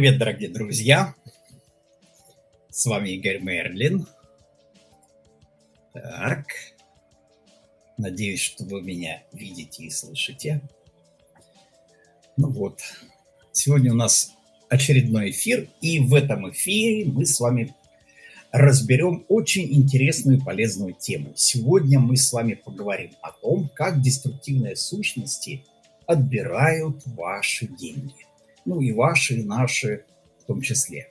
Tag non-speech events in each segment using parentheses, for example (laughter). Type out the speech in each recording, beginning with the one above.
Привет, дорогие друзья! С вами Игорь Мерлин. Так. Надеюсь, что вы меня видите и слышите. Ну вот. Сегодня у нас очередной эфир. И в этом эфире мы с вами разберем очень интересную и полезную тему. Сегодня мы с вами поговорим о том, как деструктивные сущности отбирают ваши деньги ну и ваши, и наши в том числе.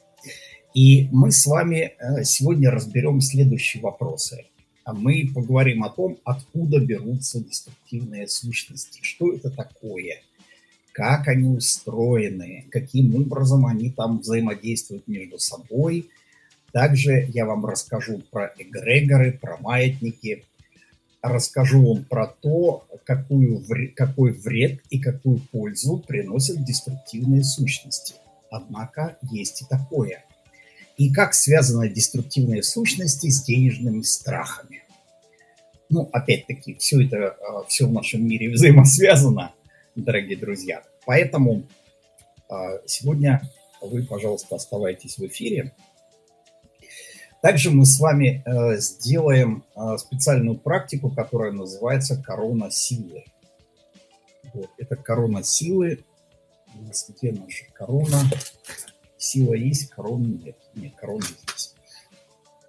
И мы с вами э, сегодня разберем следующие вопросы. А мы поговорим о том, откуда берутся деструктивные сущности, что это такое, как они устроены, каким образом они там взаимодействуют между собой. Также я вам расскажу про эгрегоры, про маятники, расскажу вам про то, какую, какой вред и какую пользу приносят деструктивные сущности. Однако есть и такое. И как связаны деструктивные сущности с денежными страхами. Ну, опять-таки, все это, а, все в нашем мире взаимосвязано, дорогие друзья. Поэтому а, сегодня вы, пожалуйста, оставайтесь в эфире. Также мы с вами э, сделаем э, специальную практику, которая называется корона силы. Вот, это корона силы. У нас где наша корона? Сила есть, корона нет. Нет, корона здесь.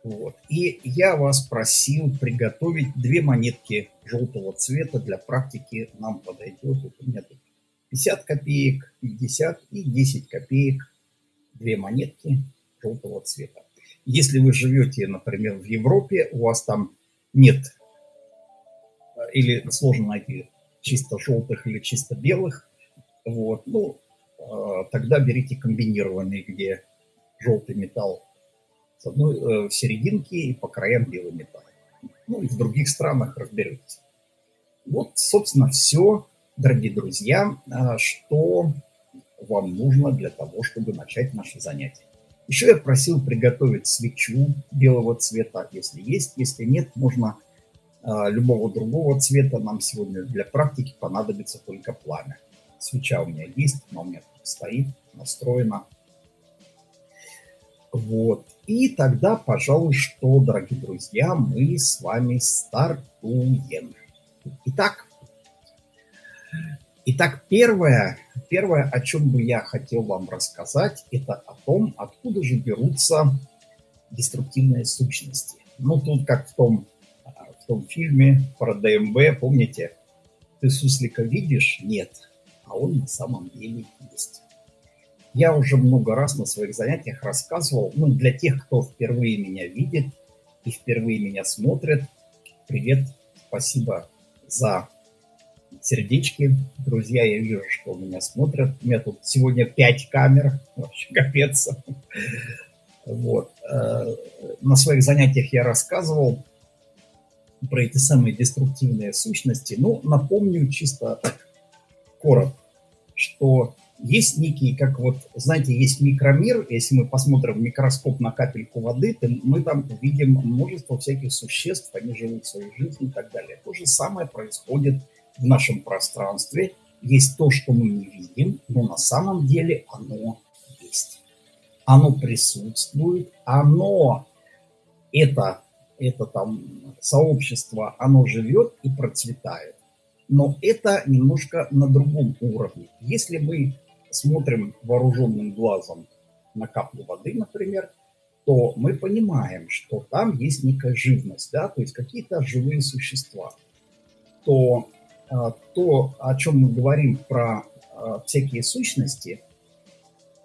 Вот. И я вас просил приготовить две монетки желтого цвета для практики. Нам подойдет. Вот у меня тут 50 копеек, 50 и 10 копеек. Две монетки желтого цвета. Если вы живете, например, в Европе, у вас там нет или сложно найти чисто желтых или чисто белых, вот, ну, а, тогда берите комбинированные, где желтый металл с одной э, в серединке и по краям белый металл. Ну и в других странах разберетесь. Вот, собственно, все, дорогие друзья, что вам нужно для того, чтобы начать наше занятие. Еще я просил приготовить свечу белого цвета, если есть. Если нет, можно а, любого другого цвета. Нам сегодня для практики понадобится только пламя. Свеча у меня есть, она у меня стоит, настроена. Вот. И тогда, пожалуй, что, дорогие друзья, мы с вами стартуем. Итак, итак первое, Первое, о чем бы я хотел вам рассказать, это о том, откуда же берутся деструктивные сущности. Ну, тут как в том, в том фильме про ДМБ, помните, ты суслика видишь? Нет, а он на самом деле есть. Я уже много раз на своих занятиях рассказывал, ну, для тех, кто впервые меня видит и впервые меня смотрит, привет, спасибо за сердечки. Друзья, я вижу, что меня смотрят. У меня тут сегодня пять камер. Вообще капец. Вот. Э, на своих занятиях я рассказывал про эти самые деструктивные сущности. Ну, напомню чисто так коротко, что есть некие, как вот, знаете, есть микромир, если мы посмотрим микроскоп на капельку воды, то мы там увидим множество всяких существ, они живут своей жизнью и так далее. То же самое происходит в нашем пространстве есть то, что мы не видим, но на самом деле оно есть. Оно присутствует, оно, это, это там сообщество, оно живет и процветает. Но это немножко на другом уровне. Если мы смотрим вооруженным глазом на каплю воды, например, то мы понимаем, что там есть некая живность, да, то есть какие-то живые существа. То то, о чем мы говорим про а, всякие сущности,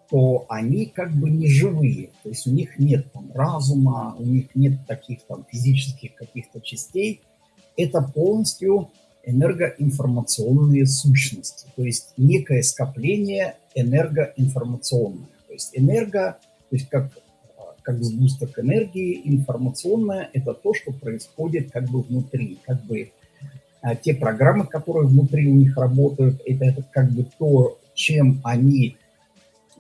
то они как бы не живые, то есть у них нет там разума, у них нет таких там физических каких-то частей. Это полностью энергоинформационные сущности, то есть некое скопление энергоинформационное. То есть энерго, то есть как, как сгусток энергии, информационное – это то, что происходит как бы внутри, как бы а те программы, которые внутри у них работают, это, это как бы то, чем они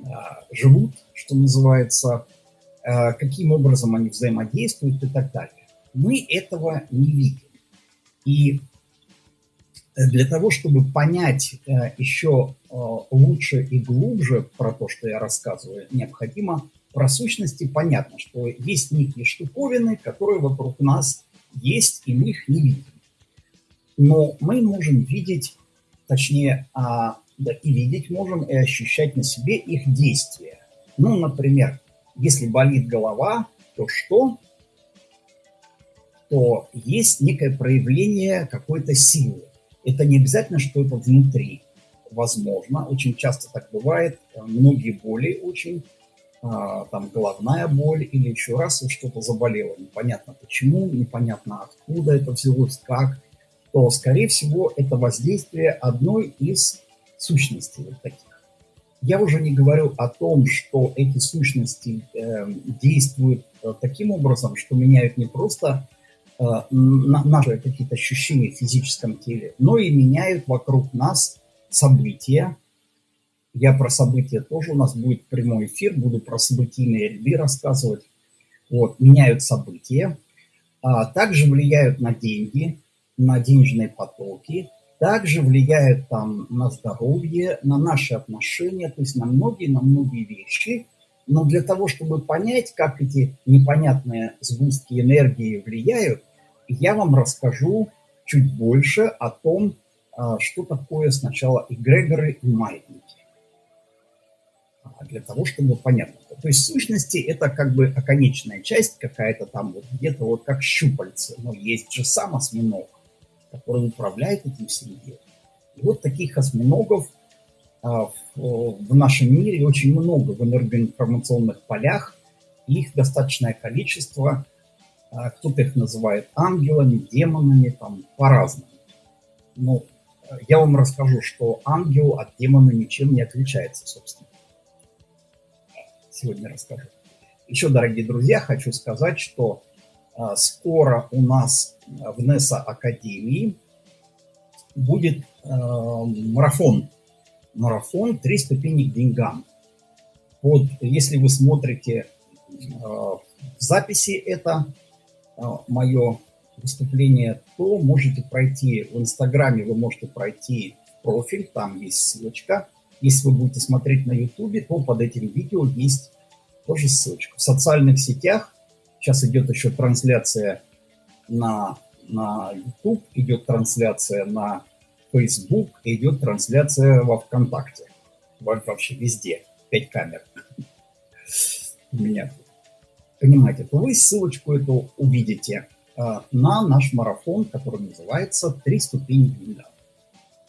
а, живут, что называется, а, каким образом они взаимодействуют и так далее. Мы этого не видим. И для того, чтобы понять э, еще э, лучше и глубже про то, что я рассказываю, необходимо про сущности понятно, что есть некие штуковины, которые вокруг нас есть, и мы их не видим. Но мы можем видеть, точнее, а, да, и видеть можем, и ощущать на себе их действия. Ну, например, если болит голова, то что? То есть некое проявление какой-то силы это не обязательно, что это внутри. Возможно, очень часто так бывает. Многие боли очень, а, там головная боль или еще раз что-то заболело. Непонятно почему, непонятно откуда это взялось, как. То, скорее всего, это воздействие одной из сущностей вот таких. Я уже не говорю о том, что эти сущности э, действуют таким образом, что меняют не просто Э, наши какие-то ощущения в физическом теле, но и меняют вокруг нас события. Я про события тоже, у нас будет прямой эфир, буду про событийные ряды рассказывать. Вот, меняют события, а также влияют на деньги, на денежные потоки, также влияют там на здоровье, на наши отношения, то есть на многие, на многие вещи. Но для того, чтобы понять, как эти непонятные сгустки энергии влияют, я вам расскажу чуть больше о том, а, что такое сначала эгрегоры и маятники. А, для того, чтобы понятно. То есть сущности это как бы оконечная часть какая-то там вот где-то вот как щупальце. Но есть же сам осьминог, который управляет этим всем делом. И вот таких осьминогов а, в нашем мире очень много в энергоинформационных полях. Их достаточное количество – а кто-то их называет ангелами, демонами, там по-разному. Но э, я вам расскажу, что ангел от демона ничем не отличается, собственно. Сегодня расскажу. Еще, дорогие друзья, хочу сказать, что а, скоро у нас в НЕСА Академии будет а, марафон. Марафон «Три ступени к деньгам». Вот, если вы смотрите в записи это, а, мое выступление, то можете пройти в Инстаграме, вы можете пройти в профиль, там есть ссылочка. Если вы будете смотреть на Ютубе, то под этим видео есть тоже ссылочка. В социальных сетях сейчас идет еще трансляция на, на YouTube, идет трансляция на Facebook, идет трансляция во ВКонтакте. Вообще везде. Пять камер у меня понимаете, то вы ссылочку эту увидите а, на наш марафон, который называется «Три ступени Гвинда».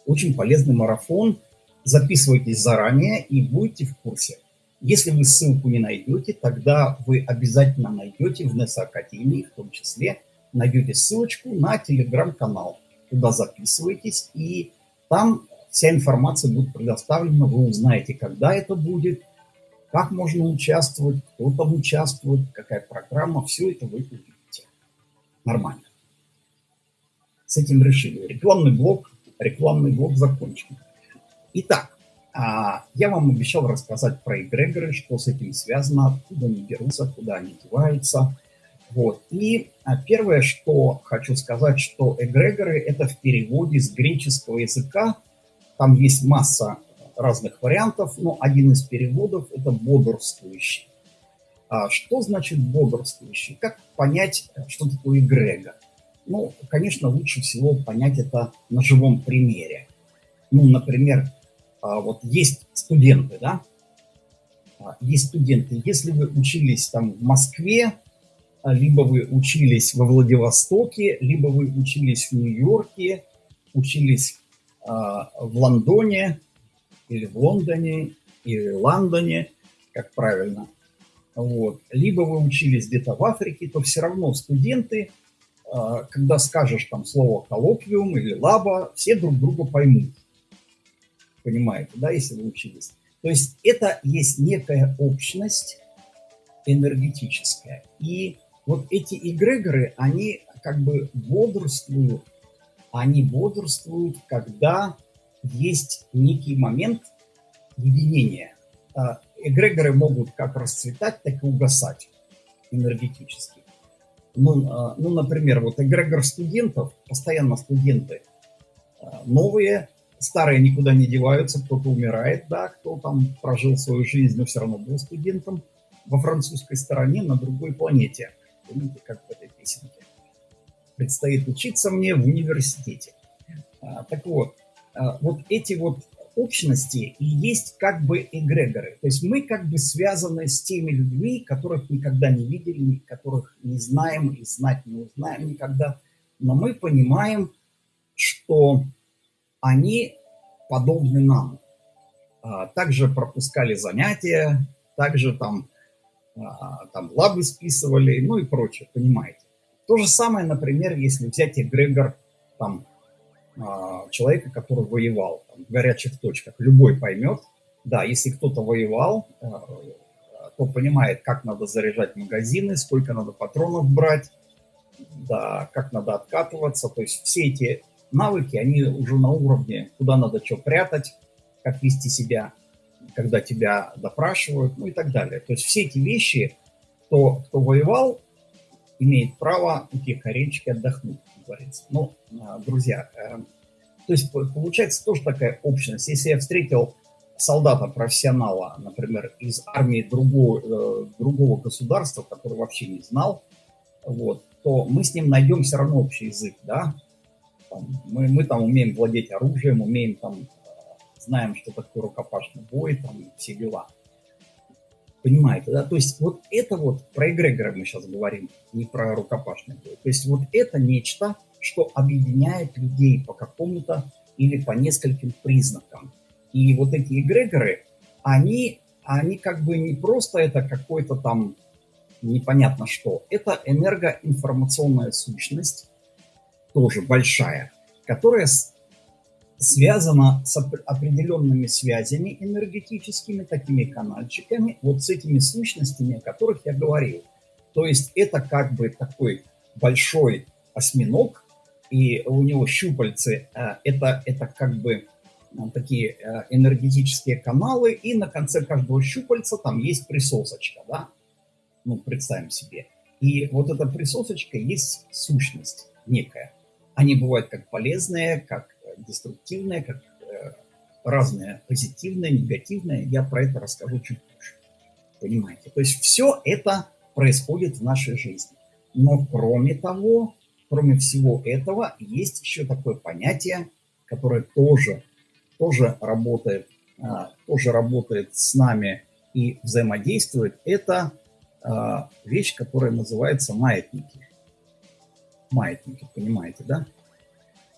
Очень полезный марафон. Записывайтесь заранее и будете в курсе. Если вы ссылку не найдете, тогда вы обязательно найдете в НЕСА Академии, в том числе, найдете ссылочку на телеграм-канал. Туда записывайтесь, и там вся информация будет предоставлена. Вы узнаете, когда это будет – как можно участвовать, кто там участвует, какая программа, все это вы увидите. Нормально. С этим решили. Рекламный блок, рекламный блок закончен. Итак, а, я вам обещал рассказать про эгрегоры, что с этим связано, откуда они берутся, куда они деваются. Вот. И а, первое, что хочу сказать, что эгрегоры – это в переводе с греческого языка. Там есть масса разных вариантов, но один из переводов – это бодрствующий. А что значит бодрствующий? Как понять, что такое эгрега? Ну, конечно, лучше всего понять это на живом примере. Ну, например, вот есть студенты, да? А, есть студенты. Если вы учились там в Москве, а, либо вы учились во Владивостоке, либо вы учились в Нью-Йорке, учились в Лондоне, или в Лондоне, или в Лондоне, как правильно. Вот. Либо вы учились где-то в Африке, то все равно студенты, а, когда скажешь там слово коллоквиум или лаба, все друг друга поймут. Понимаете, да, если вы учились. То есть это есть некая общность энергетическая. И вот эти эгрегоры, они как бы бодрствуют, они бодрствуют, когда есть некий момент единения. А, эгрегоры могут как расцветать, так и угасать энергетически. Ну, а, ну например, вот эгрегор студентов, постоянно студенты, новые, старые никуда не деваются, кто-то умирает, да, кто там прожил свою жизнь, но все равно был студентом во французской стороне на другой планете. Помните, как в этой песенке? Предстоит учиться мне в университете. А, так вот, а, вот эти вот общности и есть как бы эгрегоры. То есть мы как бы связаны с теми людьми, которых никогда не видели, которых не знаем и знать не узнаем никогда. Но мы понимаем, что они подобны нам. А, также пропускали занятия, также там, а, там лабы списывали, ну и прочее, понимаете. То же самое, например, если взять эгрегор там, а, человека, который воевал там, в горячих точках. Любой поймет, да, если кто-то воевал, то понимает, как надо заряжать магазины, сколько надо патронов брать, да, как надо откатываться. То есть все эти навыки, они уже на уровне, куда надо что прятать, как вести себя, когда тебя допрашивают, ну и так далее. То есть все эти вещи, кто, кто воевал, имеет право уйти к аренчике отдохнуть, как говорится. Ну, друзья, э, то есть получается тоже такая общность. Если я встретил солдата-профессионала, например, из армии другого, э, другого государства, который вообще не знал, вот, то мы с ним найдем все равно общий язык, да, там, мы, мы там умеем владеть оружием, умеем там, знаем, что такое рукопашный бой, там, все дела. Понимаете, да? То есть вот это вот, про эгрегоры мы сейчас говорим, не про рукопашный бой. То есть вот это нечто, что объединяет людей по какому-то или по нескольким признакам. И вот эти эгрегоры, они, они как бы не просто это какой-то там непонятно что. Это энергоинформационная сущность, тоже большая, которая связана с определенными связями энергетическими, такими канальчиками, вот с этими сущностями, о которых я говорил. То есть это как бы такой большой осьминог, и у него щупальцы, э, это, это как бы э, такие э, энергетические каналы, и на конце каждого щупальца там есть присосочка, да, ну, представим себе. И вот эта присосочка есть сущность некая. Они бывают как полезные, как деструктивные, как э, разные, позитивные, негативные. Я про это расскажу чуть позже. Понимаете? То есть все это происходит в нашей жизни. Но кроме того, кроме всего этого, есть еще такое понятие, которое тоже, тоже, работает, а, тоже работает с нами и взаимодействует. Это а, вещь, которая называется маятники маятники, понимаете, да?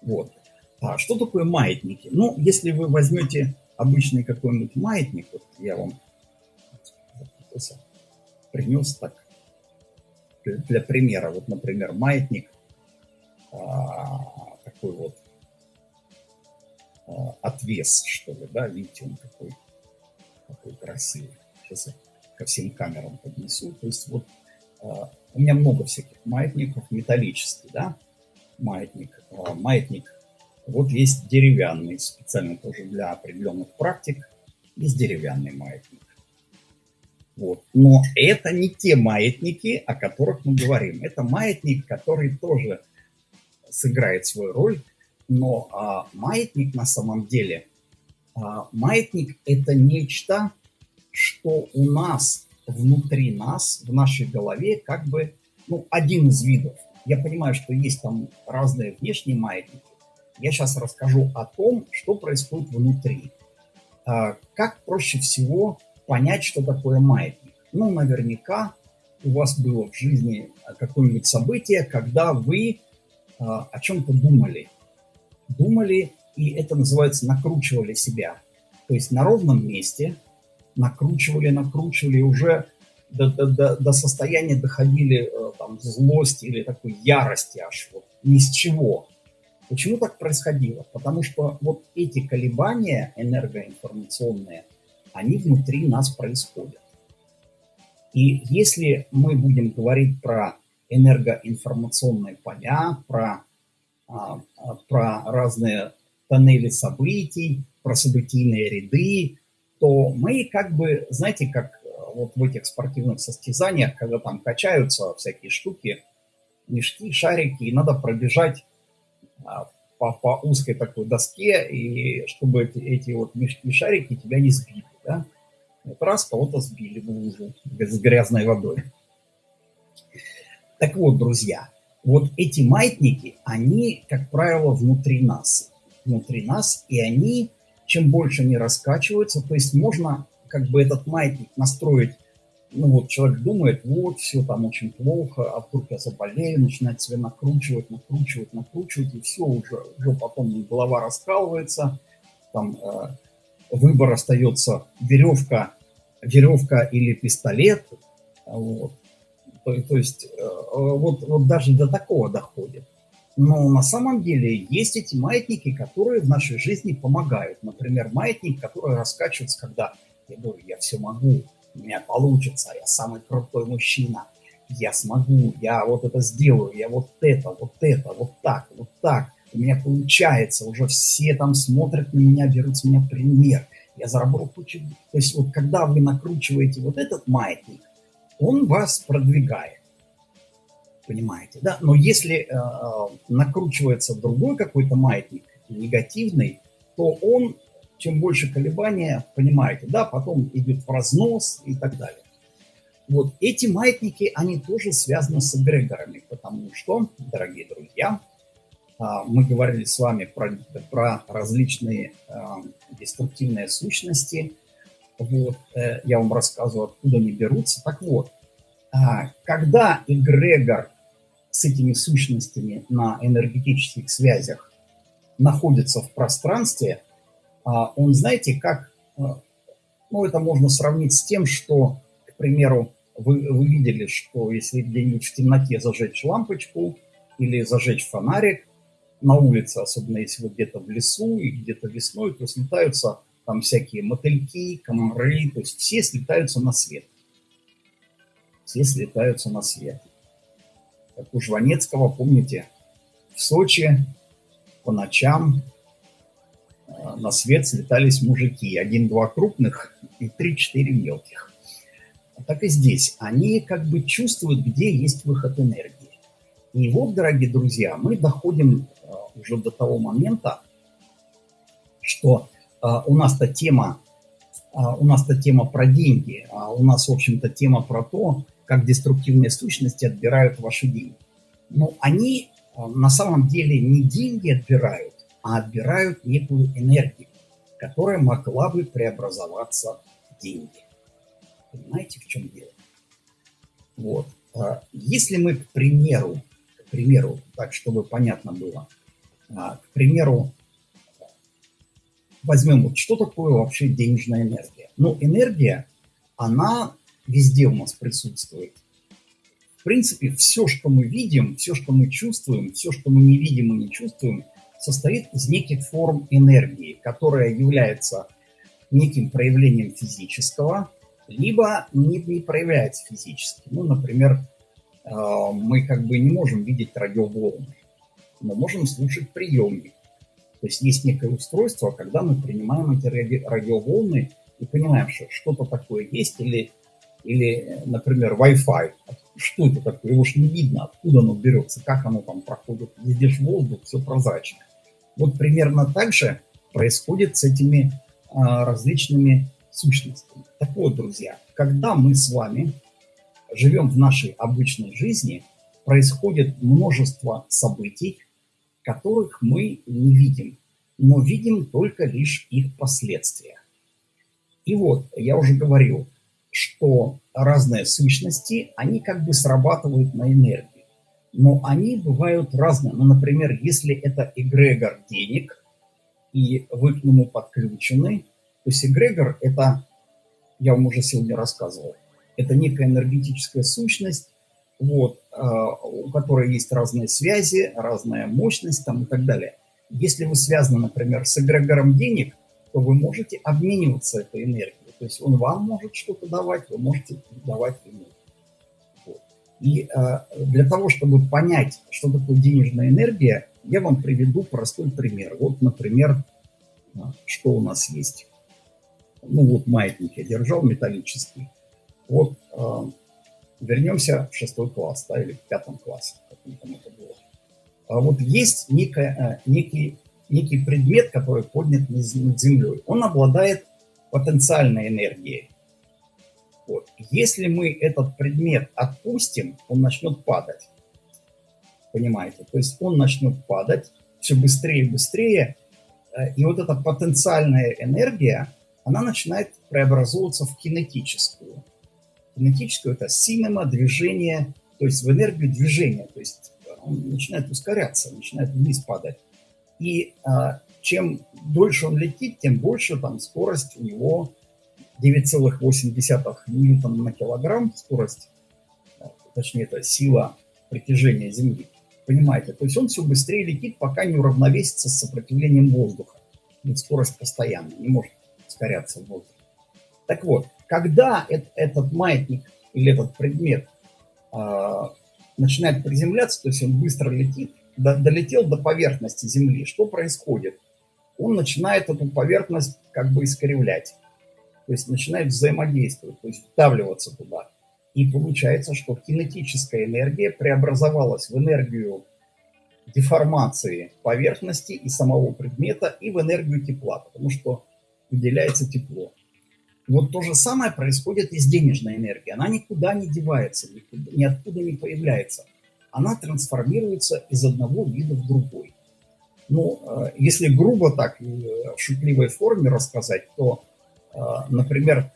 Вот. А что такое маятники? Ну, если вы возьмете обычный какой-нибудь маятник, вот я вам принес так, для примера, вот, например, маятник, а, такой вот а, отвес, что ли, да, видите, он какой, какой красивый. Сейчас я ко всем камерам поднесу. То есть вот а, у меня много всяких маятников, металлический, да, маятник. А, маятник, вот есть деревянный, специально тоже для определенных практик, есть деревянный маятник. Вот. Но это не те маятники, о которых мы говорим. Это маятник, который тоже сыграет свою роль, но а, маятник на самом деле, а, маятник это нечто, что у нас внутри нас, в нашей голове, как бы, ну, один из видов. Я понимаю, что есть там разные внешние маятники. Я сейчас расскажу о том, что происходит внутри. А, как проще всего понять, что такое маятник? Ну, наверняка у вас было в жизни какое-нибудь событие, когда вы а, о чем-то думали. Думали, и это называется накручивали себя. То есть на ровном месте – накручивали, накручивали, уже до, до, до, до состояния доходили э, там, злости или такой ярости аж вот ни с чего. Почему так происходило? Потому что вот эти колебания энергоинформационные, они внутри нас происходят. И если мы будем говорить про энергоинформационные поля, про, а, а, про разные тоннели событий, про событийные ряды, то мы как бы, знаете, как э, вот в этих спортивных состязаниях, когда там качаются всякие штуки, мешки, шарики, и надо пробежать а, по, по узкой такой доске, и чтобы эти, эти вот мешки-шарики тебя не сбили, да. Вот раз кого-то сбили в лужу с грязной водой. Так вот, друзья, вот эти маятники, они, как правило, внутри нас. Внутри нас, и они, чем больше они раскачиваются, то есть можно как бы этот маятник настроить ну вот человек думает, вот, все там очень плохо, а вдруг я заболею, начинает себя накручивать, накручивать, накручивать, и все, уже, уже потом голова раскалывается, там э, выбор остается веревка, веревка или пистолет, вот. То, то есть э, вот, вот даже до такого доходит. Но на самом деле есть эти маятники, которые в нашей жизни помогают. Например, маятник, который раскачивается, когда я говорю, я все могу, у меня получится, я самый крутой мужчина, я смогу, я вот это сделаю, я вот это, вот это, вот так, вот так, у меня получается, уже все там смотрят на меня, берут с меня пример, я заработал кучу. То есть вот когда вы накручиваете вот этот маятник, он вас продвигает, понимаете, да? Но если э, э накручивается другой какой-то маятник, негативный, то он чем больше колебания, понимаете, да, потом идет в разнос и так далее. Вот эти маятники, они тоже связаны с эгрегорами, потому что, дорогие друзья, а, мы говорили с вами про, про различные а, деструктивные сущности. Вот, э, я вам рассказываю, откуда они берутся. Так вот, а, когда эгрегор с этими сущностями на энергетических связях находится в пространстве, а он, знаете, как, э, ну, это можно сравнить с тем, что, к примеру, вы, вы видели, что если где-нибудь в темноте зажечь лампочку или зажечь фонарик на улице, особенно если вы где-то в лесу и где-то весной, то слетаются там всякие мотыльки, комары, то есть все слетаются на свет. Все слетаются на свет. Как у Жванецкого, помните, в Сочи по ночам Э, на свет слетались мужики. Один-два крупных и три-четыре мелких. Так и здесь. Они как бы чувствуют, где есть выход энергии. И вот, дорогие друзья, мы доходим э, уже до того момента, что э, у нас-то тема, у нас-то тема про деньги, а у нас, в общем-то, тема про то, как деструктивные сущности отбирают ваши деньги. Но они на самом деле не деньги отбирают, а отбирают некую энергию, которая могла бы преобразоваться в деньги. Понимаете, в чем дело? Вот. А если мы, к примеру, к примеру, так, чтобы понятно было, а, к примеру, возьмем, вот что такое вообще денежная энергия? Ну, энергия, она везде у нас присутствует. В принципе, все, что мы видим, все, что мы чувствуем, все, что мы не видим и не чувствуем – состоит из неких форм энергии, которая является неким проявлением физического, либо не, не проявляется физически. Ну, например, э, мы как бы не можем видеть радиоволны, но можем слушать приемник. То есть есть некое устройство, когда мы принимаем эти ради, радиоволны и понимаем, что что-то такое есть, или, или, например, Wi-Fi. Что это такое? Его ж не видно, откуда оно берется, как оно там проходит. Везде ж воздух, все прозрачно. Вот примерно так же происходит с этими а, различными сущностями. Так вот, друзья, когда мы с вами живем в нашей обычной жизни, происходит множество событий, которых мы не видим, но видим только лишь их последствия. И вот, я уже говорил, что разные сущности, они как бы срабатывают на энергию но они бывают разные. Ну, например, если это эгрегор денег, и вы к нему подключены, то есть эгрегор – это, я вам уже сегодня рассказывал, это некая энергетическая сущность, вот, а, у которой есть разные связи, разная мощность там, и так далее. Если вы связаны, например, с эгрегором денег, то вы можете обмениваться этой энергией. То есть он вам может что-то давать, вы можете давать ему. И э, для того, чтобы понять, что такое денежная энергия, я вам приведу простой пример. Вот, например, э, что у нас есть. Ну вот маятник я держал металлический. Вот э, вернемся в шестой класс, да, или в пятом классе, как там это было. А вот есть некая, э, некий, некий предмет, который поднят над землей. Он обладает потенциальной энергией. Вот. Если мы этот предмет отпустим, он начнет падать. Понимаете? То есть он начнет падать все быстрее и быстрее. Э, и вот эта потенциальная энергия, она начинает преобразовываться в кинетическую. Кинетическую – это синема, движение, то есть в энергию движения. То есть он начинает ускоряться, начинает вниз падать. И а, чем дольше он летит, тем больше там скорость у него 9,8 ньютон на килограмм, скорость, а, точнее это сила притяжения Земли. Понимаете? То есть он все быстрее летит, пока не уравновесится с сопротивлением воздуха. Ведь скорость постоянно, не может ускоряться в воздухе. Так вот, когда этот маятник или этот предмет э, начинает приземляться, то есть он быстро летит, до, долетел до поверхности Земли, что происходит? Он начинает эту поверхность как бы искривлять, то есть начинает взаимодействовать, то есть вдавливаться туда. И получается, что кинетическая энергия преобразовалась в энергию деформации поверхности и самого предмета, и в энергию тепла, потому что выделяется тепло. Вот то же самое происходит и с денежной энергией. Она никуда не девается, никуда, ниоткуда не появляется. Она трансформируется из одного вида в другой. Ну, э, если грубо так, э, в шутливой форме рассказать, то, э, например,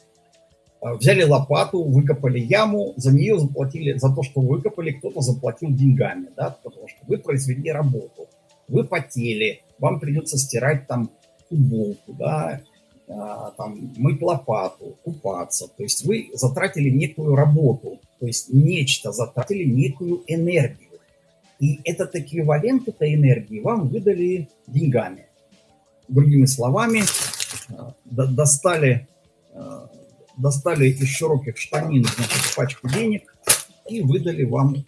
взяли лопату, выкопали яму, за нее заплатили, за то, что выкопали, кто-то заплатил деньгами, да, потому что вы произвели работу, вы потели, вам придется стирать там футболку, да, там, мыть лопату, купаться. То есть вы затратили некую работу, то есть нечто, затратили некую энергию. И этот эквивалент этой энергии вам выдали деньгами. Другими словами, а, достали, а, достали из широких штанин значит, пачку денег и выдали вам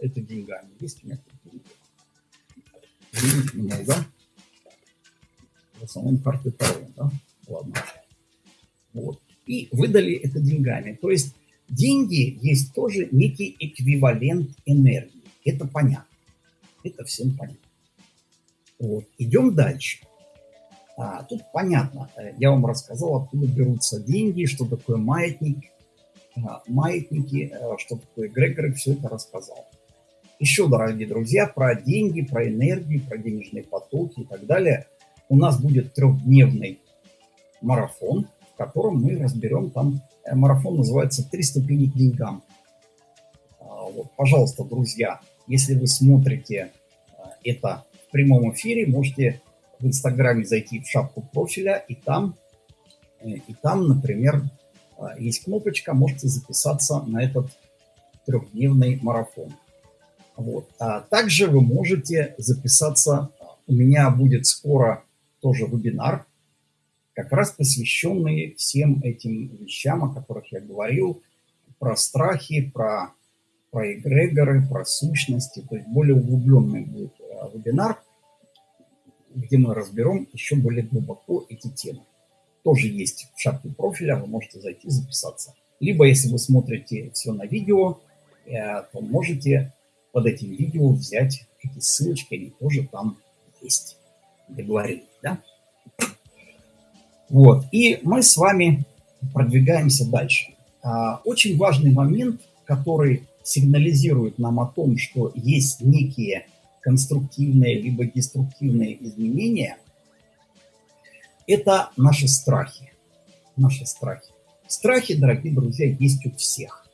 это деньгами. Есть у меня меня, да? в основном карты Таро, да? Ладно. Вот. И выдали это деньгами. То есть деньги есть тоже некий эквивалент энергии. Это понятно. Это всем понятно. Вот. Идем дальше. А, тут понятно. Я вам рассказал, откуда берутся деньги, что такое маятник, а, маятники, а, что такое эгрегоры, все это рассказал. Еще, дорогие друзья, про деньги, про энергию, про денежные потоки и так далее – у нас будет трехдневный марафон, в котором мы разберем там, э, марафон называется «Три ступени к деньгам». Вот, пожалуйста, друзья, если вы смотрите э, это в прямом эфире, можете в Инстаграме зайти в шапку профиля, и там, э, и там, например, есть кнопочка, можете записаться на этот трехдневный марафон. Вот. А также вы можете записаться, у меня будет скоро тоже вебинар, как раз посвященный всем этим вещам, о которых я говорил, про страхи, про, про эгрегоры, про сущности, то есть более углубленный будет э, вебинар, где мы разберем еще более глубоко эти темы. Тоже есть в шапке профиля, вы можете зайти записаться. Либо, если вы смотрите все на видео, э, то можете под этим видео взять эти ссылочки, они тоже там есть. Договорились. Да? Вот. И мы с вами продвигаемся дальше. А, очень важный момент, который сигнализирует нам о том, что есть некие конструктивные либо деструктивные изменения, это наши страхи. Наши страхи. Страхи, дорогие друзья, есть у всех.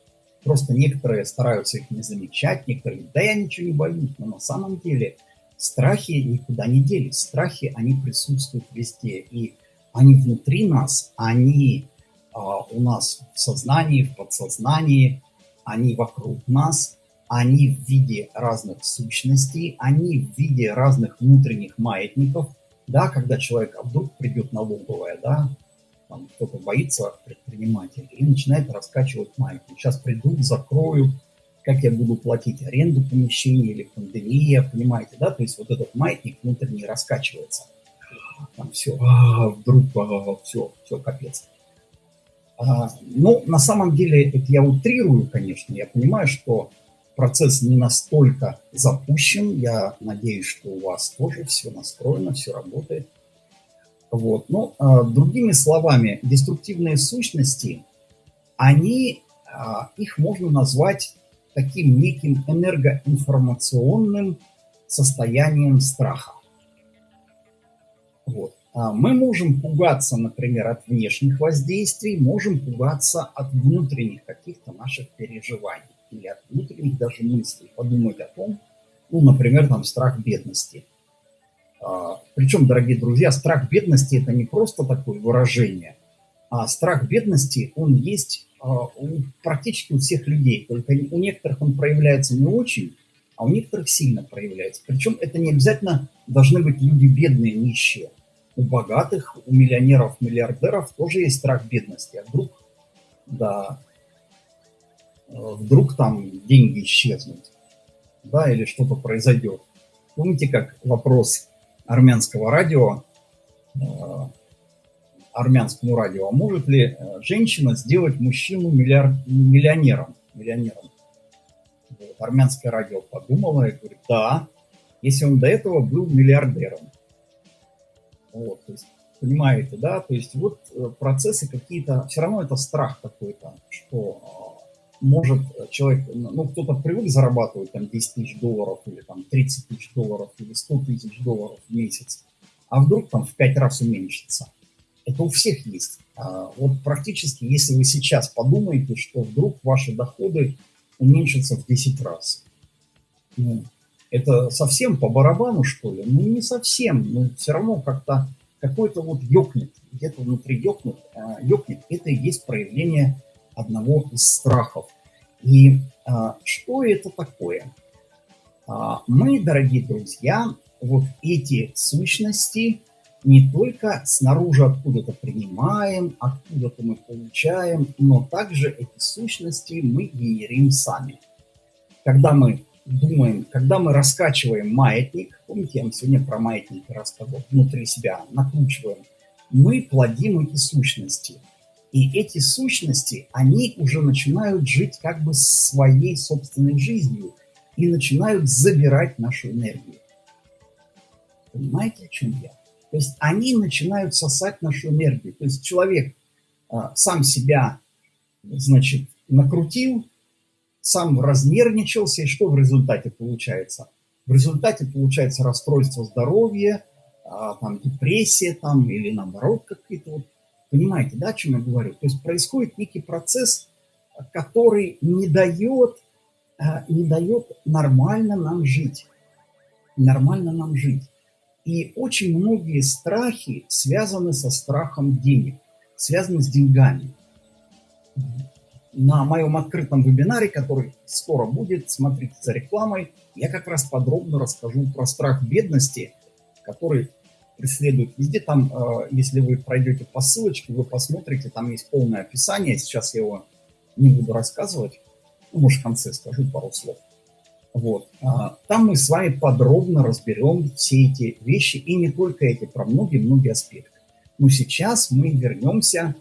Просто некоторые стараются их не замечать, некоторые, да я ничего не боюсь, но на самом деле Страхи никуда не делись. Страхи, они присутствуют везде. И они внутри нас, они а, у нас в сознании, в подсознании, они вокруг нас, они в виде разных сущностей, они в виде разных внутренних маятников. Да, когда человек а вдруг придет налоговая, да, там кто-то боится предпринимателя и начинает раскачивать маятник. Сейчас придут, закроют, как я буду платить аренду помещения или пандемия, понимаете, да, то есть вот этот маятник внутренний раскачивается. Там все, а, вдруг, а, все, все, капец. А, ну, на самом деле, это я утрирую, конечно, я понимаю, что процесс не настолько запущен. Я надеюсь, что у вас тоже все настроено, все работает. Вот. Ну, другими словами, деструктивные сущности, они, их можно назвать таким неким энергоинформационным состоянием страха. Вот. А мы можем пугаться, например, от внешних воздействий, можем пугаться от внутренних каких-то наших переживаний или от внутренних даже мыслей. Подумать о том, ну, например, там страх бедности. А, причем, дорогие друзья, страх бедности – это не просто такое выражение, а страх бедности, он есть а, практически у всех людей. Только у некоторых он проявляется не очень, а у некоторых сильно проявляется. Причем это не обязательно должны быть люди бедные, нищие. У богатых, у миллионеров, миллиардеров тоже есть страх бедности. А вдруг, да, вдруг там деньги исчезнут, да, или что-то произойдет. Помните, как вопрос армянского радио, э, армянскому радио, а может ли э, женщина сделать мужчину миллиард, миллионером? миллионером? Вот, армянское радио подумало и говорит, да, если он до этого был миллиардером. Вот, то есть, понимаете, да, то есть вот э, процессы какие-то, все равно это страх какой-то, что а, может человек, ну, кто-то привык зарабатывать там 10 тысяч долларов или там 30 тысяч долларов или 100 тысяч долларов в месяц, а вдруг там в 5 раз уменьшится. Это у всех есть. А, вот практически, если вы сейчас подумаете, что вдруг ваши доходы уменьшатся в 10 раз. Ну, это совсем по барабану, что ли? Ну, не совсем, но все равно как-то какой-то вот ёкнет, где-то внутри ёкнет, а, ёкнет, это и есть проявление одного из страхов. И а, что это такое? А, мы, дорогие друзья, вот эти сущности не только снаружи откуда-то принимаем, откуда-то мы получаем, но также эти сущности мы генерим сами. Когда мы думаем, когда мы раскачиваем маятник, помните, я вам сегодня про маятник рассказывал, внутри себя накручиваем, мы плодим эти сущности. И эти сущности, они уже начинают жить как бы своей собственной жизнью и начинают забирать нашу энергию. Понимаете, о чем я? То есть они начинают сосать нашу энергию. То есть человек а, сам себя, значит, накрутил, сам разнервничался, и что в результате получается? В результате получается расстройство здоровья, а, там, депрессия там, или наоборот какие-то вот, понимаете, да, о чем я говорю? То есть происходит некий процесс, который не дает, а, не дает нормально нам жить, нормально нам жить. И очень многие страхи связаны со страхом денег, связаны с деньгами на моем открытом вебинаре, который скоро будет, смотрите за рекламой, я как раз подробно расскажу про страх бедности, который преследует везде. Там, э, если вы пройдете по ссылочке, вы посмотрите, там есть полное описание. Сейчас я его не буду рассказывать. Ну, может, в конце скажу пару слов. Вот. А, там мы с вами подробно разберем все эти вещи, и не только эти, про многие-многие аспекты. Но сейчас мы вернемся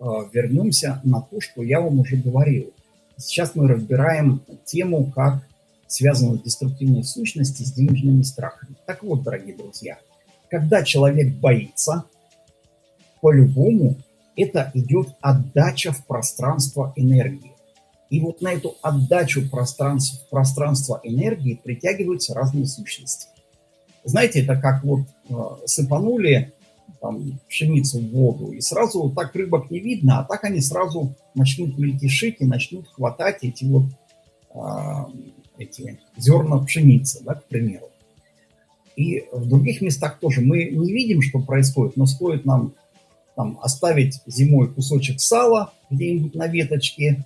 вернемся на то, что я вам уже говорил. Сейчас мы разбираем тему, как связаны деструктивные сущности с денежными страхами. Так вот, дорогие друзья, когда человек боится, по-любому это идет отдача в пространство энергии. И вот на эту отдачу пространства, пространства энергии притягиваются разные сущности. Знаете, это как вот э, сыпанули там, пшеницу в воду, и сразу так рыбок не видно, а так они сразу начнут мельтешить и начнут хватать эти вот а, эти зерна пшеницы, да, к примеру. И в других местах тоже мы не видим, что происходит, но стоит нам там, оставить зимой кусочек сала где-нибудь на веточке,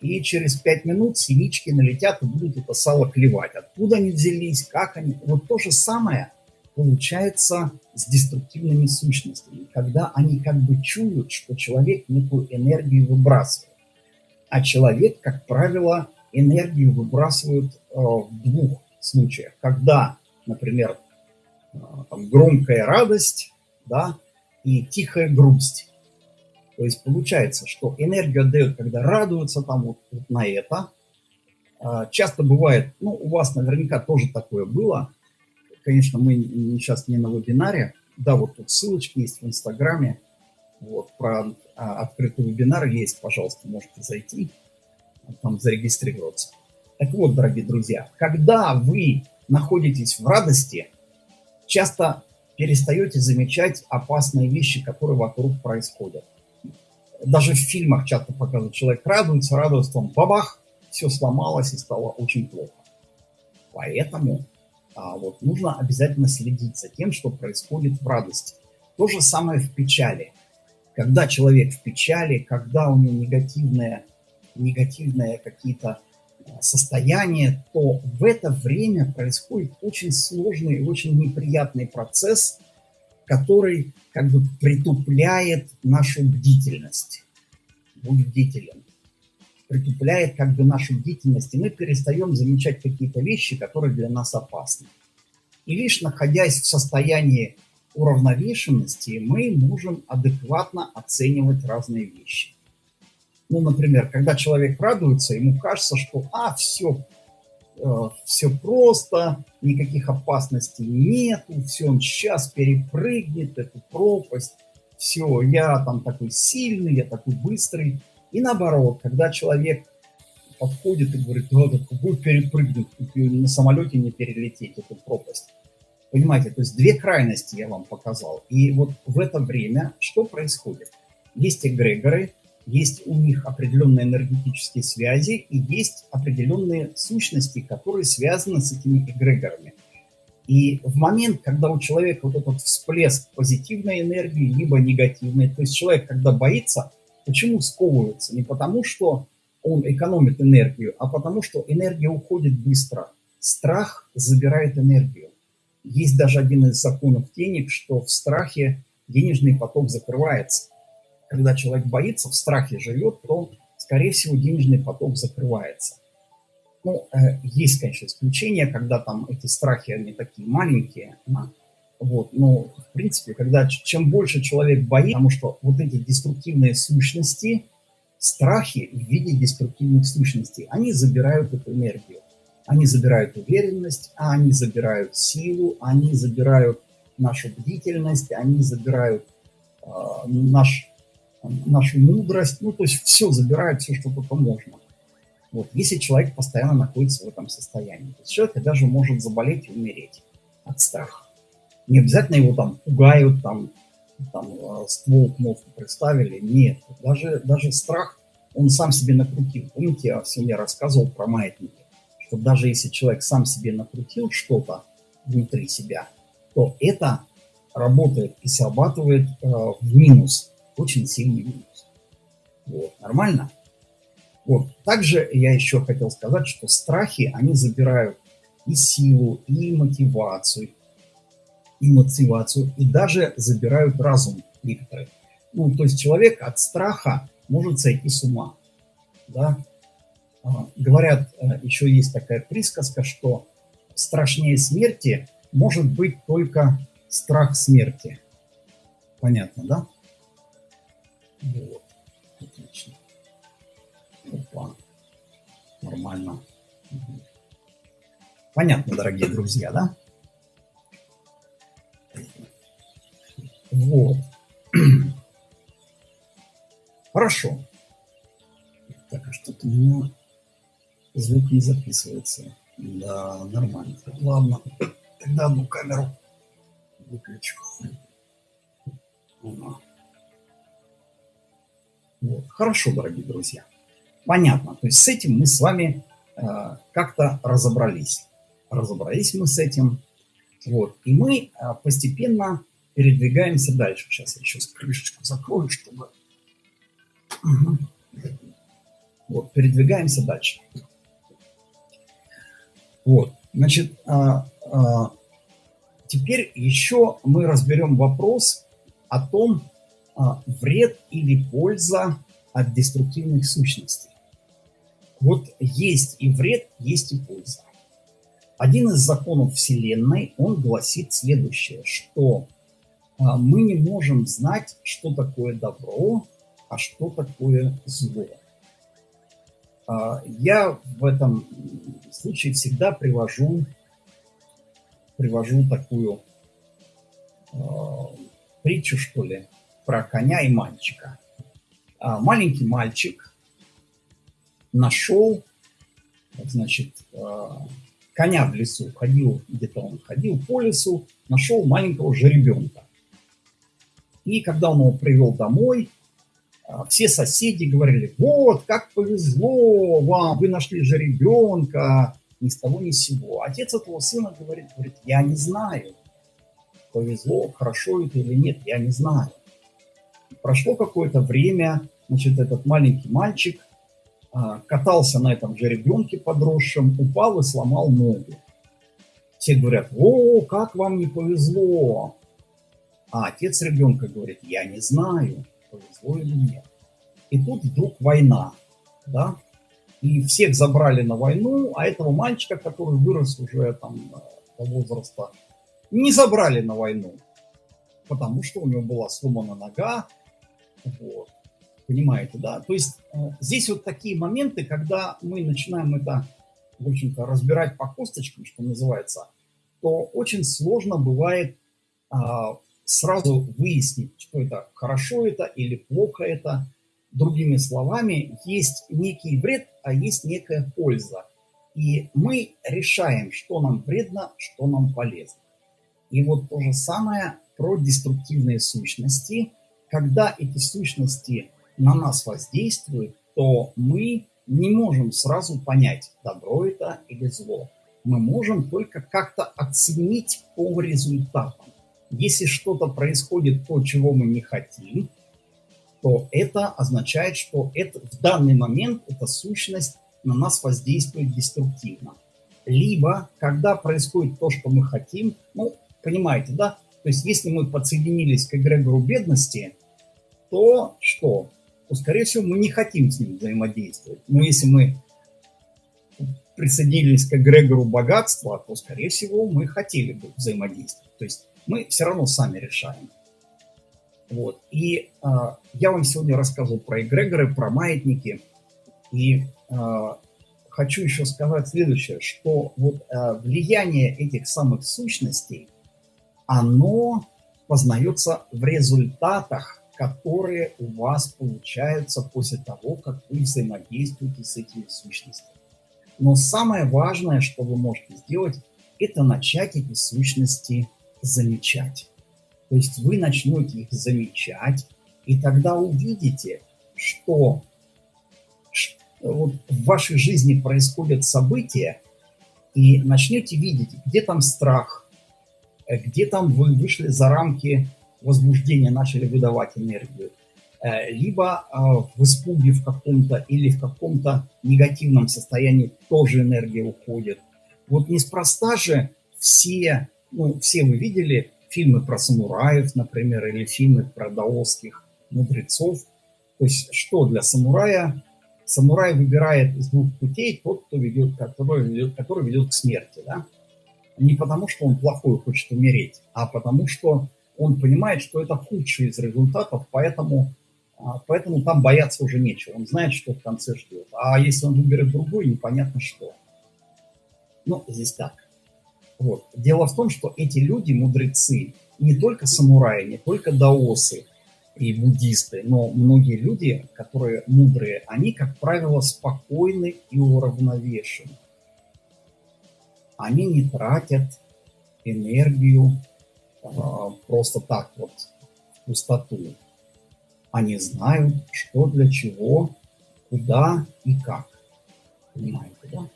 и через пять минут синички налетят и будут это сало клевать. Откуда они взялись, как они. Вот то же самое – получается с деструктивными сущностями, когда они как бы чуют, что человек некую энергию выбрасывает. А человек, как правило, энергию выбрасывает э, в двух случаях. Когда, например, э, там, громкая радость да, и тихая грусть. То есть получается, что энергию отдает, когда радуются там вот, вот на это, А, часто бывает, ну, у вас наверняка тоже такое было. Конечно, мы сейчас не на вебинаре. Да, вот тут ссылочки есть в Инстаграме. Вот, про а, открытый вебинар есть, пожалуйста, можете зайти, там зарегистрироваться. Так вот, дорогие друзья, когда вы находитесь в радости, часто перестаете замечать опасные вещи, которые вокруг происходят. Даже в фильмах часто показывают, человек радуется, радуется, он бабах, все сломалось и стало очень плохо. Поэтому а, вот, нужно обязательно следить за тем, что происходит в радости. То же самое в печали. Когда человек в печали, когда у него негативные, негативные какие-то состояние, то в это время происходит очень сложный и очень неприятный процесс, который как бы притупляет нашу бдительность. Будь бдителен. Притупляет как бы нашу бдительность, и мы перестаем замечать какие-то вещи, которые для нас опасны. И лишь находясь в состоянии уравновешенности, мы можем адекватно оценивать разные вещи. Ну, например, когда человек радуется, ему кажется, что, а, все, э, все просто, никаких опасностей нету, все, он сейчас перепрыгнет эту пропасть, все, я там такой сильный, я такой быстрый. И наоборот, когда человек подходит и говорит, да, так какой перепрыгнуть, на самолете не перелететь эту пропасть. Понимаете, то есть две крайности я вам показал. И вот в это время что происходит? Есть эгрегоры, есть у них определенные энергетические связи и есть определенные сущности, которые связаны с этими эгрегорами. И в момент, когда у человека вот этот всплеск позитивной энергии, либо негативной, то есть человек, когда боится, почему сковывается? Не потому, что он экономит энергию, а потому, что энергия уходит быстро. Страх забирает энергию. Есть даже один из законов денег, что в страхе денежный поток закрывается когда человек боится, в страхе живет, то, скорее всего, денежный поток закрывается. Ну, э, есть, конечно, исключения, когда там эти страхи, они такие маленькие, вот, но, в принципе, когда чем больше человек боится, потому что вот эти деструктивные сущности, страхи в виде деструктивных сущностей, они забирают эту энергию. Они забирают уверенность, они забирают силу, они забирают нашу бдительность, они забирают э, наш нашу мудрость, ну, то есть все забирает, все, что только можно. Вот, если человек постоянно находится в этом состоянии. То есть человек даже может заболеть и умереть от страха. Не обязательно его там пугают, там, там э, ствол к мозгу представили. Нет, даже, даже страх он сам себе накрутил. Помните, я всем я рассказывал про маятники, что даже если человек сам себе накрутил что-то внутри себя, то это работает и срабатывает э, в минус очень сильный минус. Вот, нормально? Вот. Также я еще хотел сказать, что страхи, они забирают и силу, и мотивацию, и мотивацию, и даже забирают разум некоторые. Ну, то есть человек от страха может сойти с ума. Да? А, говорят, э, еще есть такая присказка, что страшнее смерти может быть только страх смерти. Понятно, да? Вот. Отлично. Опа. Нормально. Понятно, дорогие друзья, да? Вот. (clears throat) Хорошо. Так, а что-то у меня звук не записывается. Да, нормально. Ладно. (clears throat) Тогда одну камеру выключу. Вот. Хорошо, дорогие друзья. Понятно. То есть с этим мы с вами э, как-то разобрались. Разобрались мы с этим. Вот. И мы э, постепенно передвигаемся дальше. Сейчас я еще крышечку закрою, чтобы... Вот, передвигаемся дальше. Вот, значит, а, а, теперь еще мы разберем вопрос о том, а, вред или польза от деструктивных сущностей. Вот есть и вред, есть и польза. Один из законов Вселенной, он гласит следующее, что мы не можем знать, что такое добро, а что такое зло. А, я в этом случае всегда привожу, привожу такую а, притчу, что ли, про коня и мальчика. А, маленький мальчик нашел, значит, коня в лесу, ходил, где-то он ходил по лесу, нашел маленького жеребенка. И когда он его привел домой, а, все соседи говорили, вот, как повезло вам, вы нашли же ребенка, ни с того ни с сего. Отец этого сына говорит, говорит, я не знаю, повезло, хорошо это или нет, я не знаю. Прошло какое-то время, значит, этот маленький мальчик а, катался на этом же ребенке подросшем, упал и сломал ногу. Все говорят, о, как вам не повезло. А отец ребенка говорит, я не знаю повезло или нет. И тут вдруг война, да, и всех забрали на войну, а этого мальчика, который вырос уже там до возраста, не забрали на войну, потому что у него была сломана нога, вот. Понимаете, да? То есть э, здесь вот такие моменты, когда мы начинаем это, в общем-то, разбирать по косточкам, что называется, то очень сложно бывает а, сразу выяснить, что это хорошо это или плохо это. Другими словами, есть некий вред, а есть некая польза. И мы решаем, что нам вредно, что нам полезно. И вот то же самое про деструктивные сущности. Когда эти сущности на нас воздействуют, то мы не можем сразу понять, добро это или зло. Мы можем только как-то оценить по результатам. Если что-то происходит, то, чего мы не хотим, то это означает, что это, в данный момент эта сущность на нас воздействует деструктивно. Либо, когда происходит то, что мы хотим, ну, понимаете, да? То есть, если мы подсоединились к эгрегору бедности, то что? То, скорее всего, мы не хотим с ним взаимодействовать. Но если мы присоединились к эгрегору богатства, то, скорее всего, мы хотели бы взаимодействовать. То есть мы все равно сами решаем. Вот. И э, я вам сегодня рассказывал про эгрегоры, про маятники. И э, хочу еще сказать следующее, что вот э, влияние этих самых сущностей, оно познается в результатах, которые у вас получаются после того, как вы взаимодействуете с этими сущностями. Но самое важное, что вы можете сделать, это начать эти сущности замечать. То есть вы начнете их замечать, и тогда увидите, что вот в вашей жизни происходят события, и начнете видеть, где там страх, э, где там вы вышли за рамки возбуждения, начали выдавать энергию, э, либо э, в испуге в каком-то или в каком-то негативном состоянии тоже энергия уходит. Вот неспроста же все ну, все вы видели фильмы про самураев, например, или фильмы про даосских мудрецов. То есть что для самурая? Самурай выбирает из двух путей тот, кто ведет, который, ведет, который ведет к смерти. Да? Не потому, что он плохой, хочет умереть, а потому, что он понимает, что это худший из результатов, поэтому, а, поэтому там бояться уже нечего. Он знает, что в конце ждет. А если он выберет другой, непонятно что. Ну, здесь так. Вот. Дело в том, что эти люди, мудрецы, не только самураи, не только даосы и буддисты, но многие люди, которые мудрые, они, как правило, спокойны и уравновешены. Они не тратят энергию э, просто так вот в пустоту. Они знают, что для чего, куда и как. Понимаете, да?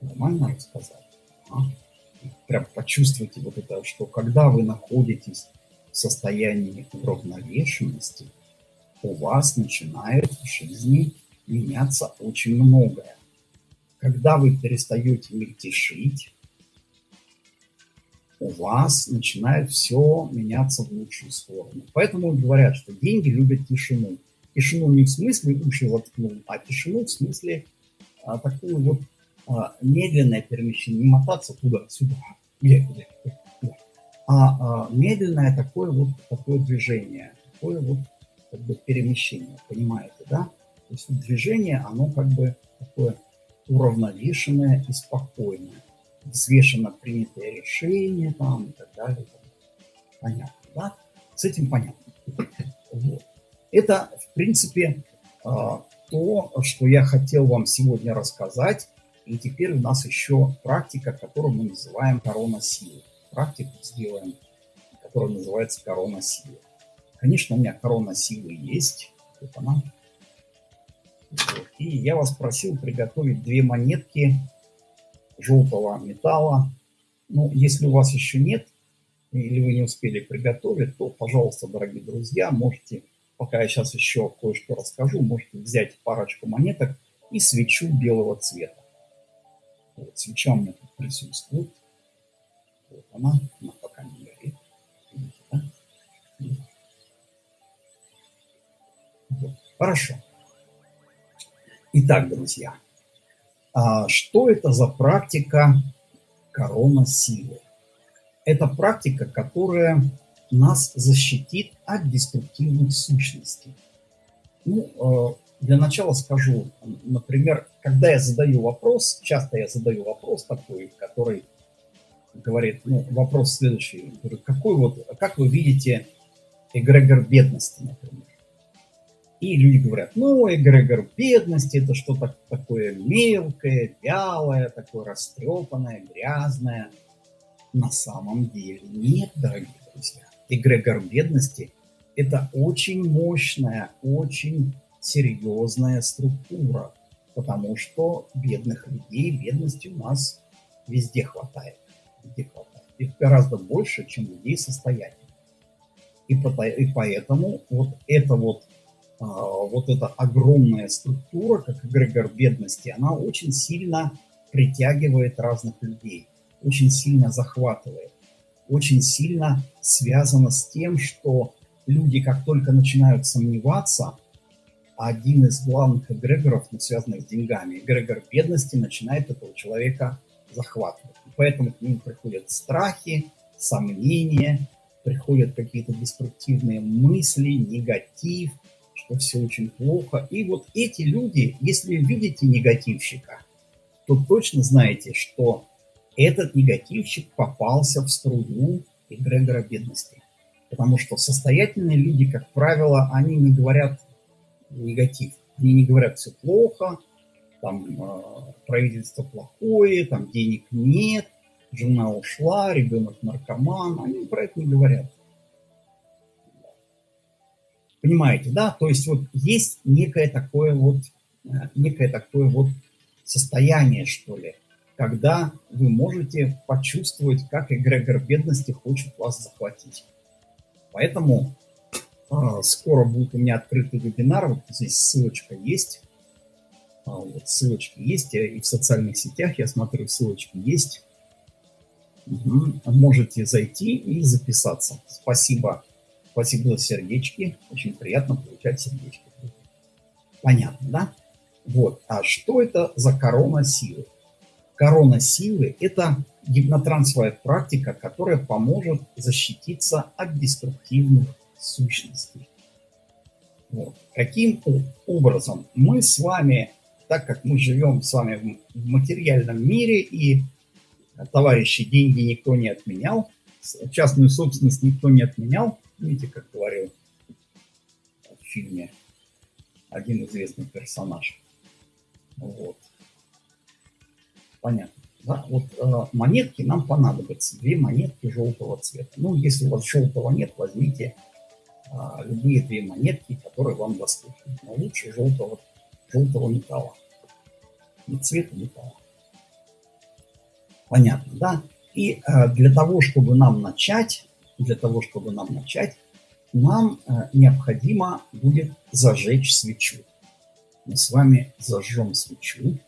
Нормально рассказать. А? Прям почувствуйте вот это, что когда вы находитесь в состоянии уравновешенности, у вас начинает в жизни меняться очень многое. Когда вы перестаете мельтешить, у вас начинает все меняться в лучшую сторону. Поэтому говорят, что деньги любят тишину. Тишину не в смысле уши воткнул, а тишину в смысле а, такую вот медленное перемещение, не мотаться туда-сюда, а, а медленное такое вот такое движение, такое вот как бы перемещение, понимаете, да? То есть движение, оно как бы такое уравновешенное и спокойное. Взвешенно принятое решение там и так далее. Понятно, да? С этим понятно. Вот. Это, в принципе, а, то, что я хотел вам сегодня рассказать. И теперь у нас еще практика, которую мы называем корона силы. Практику сделаем, которая называется корона силы. Конечно, у меня корона силы есть. Вот она. И я вас просил приготовить две монетки желтого металла. Ну, если у вас еще нет, или вы не успели приготовить, то, пожалуйста, дорогие друзья, можете пока я сейчас еще кое-что расскажу, можете взять парочку монеток и свечу белого цвета. Вот, свеча у меня тут присутствует. Вот она, она пока не горит. Видите, да? Вот. Хорошо. Итак, друзья, а что это за практика корона силы? Это практика, которая нас защитит от деструктивных сущностей. Ну, э, для начала скажу, например, когда я задаю вопрос, часто я задаю вопрос такой, который говорит, ну, вопрос следующий, говорю, какой вот, как вы видите эгрегор бедности, например? И люди говорят, ну, эгрегор бедности это что-то такое мелкое, вялое, такое растрепанное, грязное. На самом деле нет, дорогие друзья эгрегор бедности – это очень мощная, очень серьезная структура, потому что бедных людей, бедности у нас везде хватает. Везде хватает. Их гораздо больше, чем людей состоятельных. И, поэтому вот эта вот, а, вот эта огромная структура, как эгрегор бедности, она очень сильно притягивает разных людей, очень сильно захватывает очень сильно связано с тем, что люди, как только начинают сомневаться, один из главных эгрегоров, связанных с деньгами, эгрегор бедности, начинает этого человека захватывать. И поэтому к ним приходят страхи, сомнения, приходят какие-то деструктивные мысли, негатив, что все очень плохо. И вот эти люди, если видите негативщика, то точно знаете, что этот негативщик попался в струю эгрегора бедности. Потому что состоятельные люди, как правило, они не говорят негатив. Они не говорят все плохо, там э, правительство плохое, там денег нет, жена ушла, ребенок наркоман. Они про это не говорят. Понимаете, да? То есть вот есть некое такое вот, э, некое такое вот состояние, что ли, когда вы можете почувствовать, как эгрегор бедности хочет вас захватить. Поэтому скоро будет у меня открытый вебинар, вот здесь ссылочка есть, а, вот ссылочки есть, и в социальных сетях, я смотрю, ссылочки есть. Угу. Можете зайти и записаться. Спасибо. Спасибо за сердечки. Очень приятно получать сердечки. Понятно, да? Вот. А что это за корона силы? корона силы – это гипнотрансовая практика, которая поможет защититься от деструктивных сущностей. Вот. Каким образом? Мы с вами, так как мы живем с вами в материальном мире, и товарищи деньги никто не отменял, частную собственность никто не отменял, видите, как говорил в фильме один известный персонаж. Вот. Понятно. Да? Вот э, монетки нам понадобятся, две монетки желтого цвета. Ну, если у вас желтого нет, возьмите э, любые две монетки, которые вам доступны. Но лучше желтого, желтого металла. Не цвета металла. Понятно, да? И э, для того, чтобы нам начать, для того, чтобы нам начать, нам э, необходимо будет зажечь свечу. Мы с вами зажжем свечу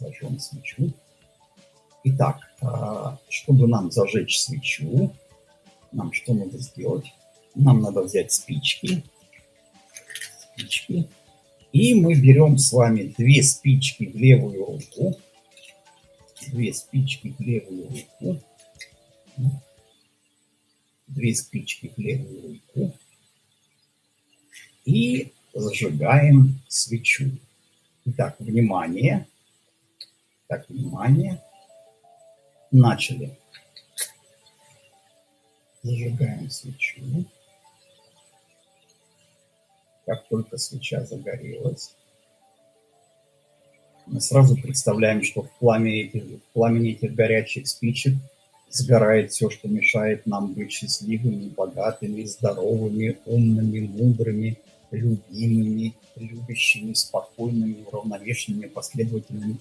зажжем свечу. Итак, а, чтобы нам зажечь свечу, нам что надо сделать? Нам надо взять спички, спички, и мы берем с вами две спички в левую руку, две спички в левую руку, две спички в левую руку, и зажигаем свечу. Итак, внимание. Так, внимание. Начали. Зажигаем свечу. Как только свеча загорелась, мы сразу представляем, что в пламени этих, в пламени этих горячих спичек сгорает все, что мешает нам быть счастливыми, богатыми, здоровыми, умными, мудрыми, любимыми, любящими, спокойными, уравновешенными, последовательными.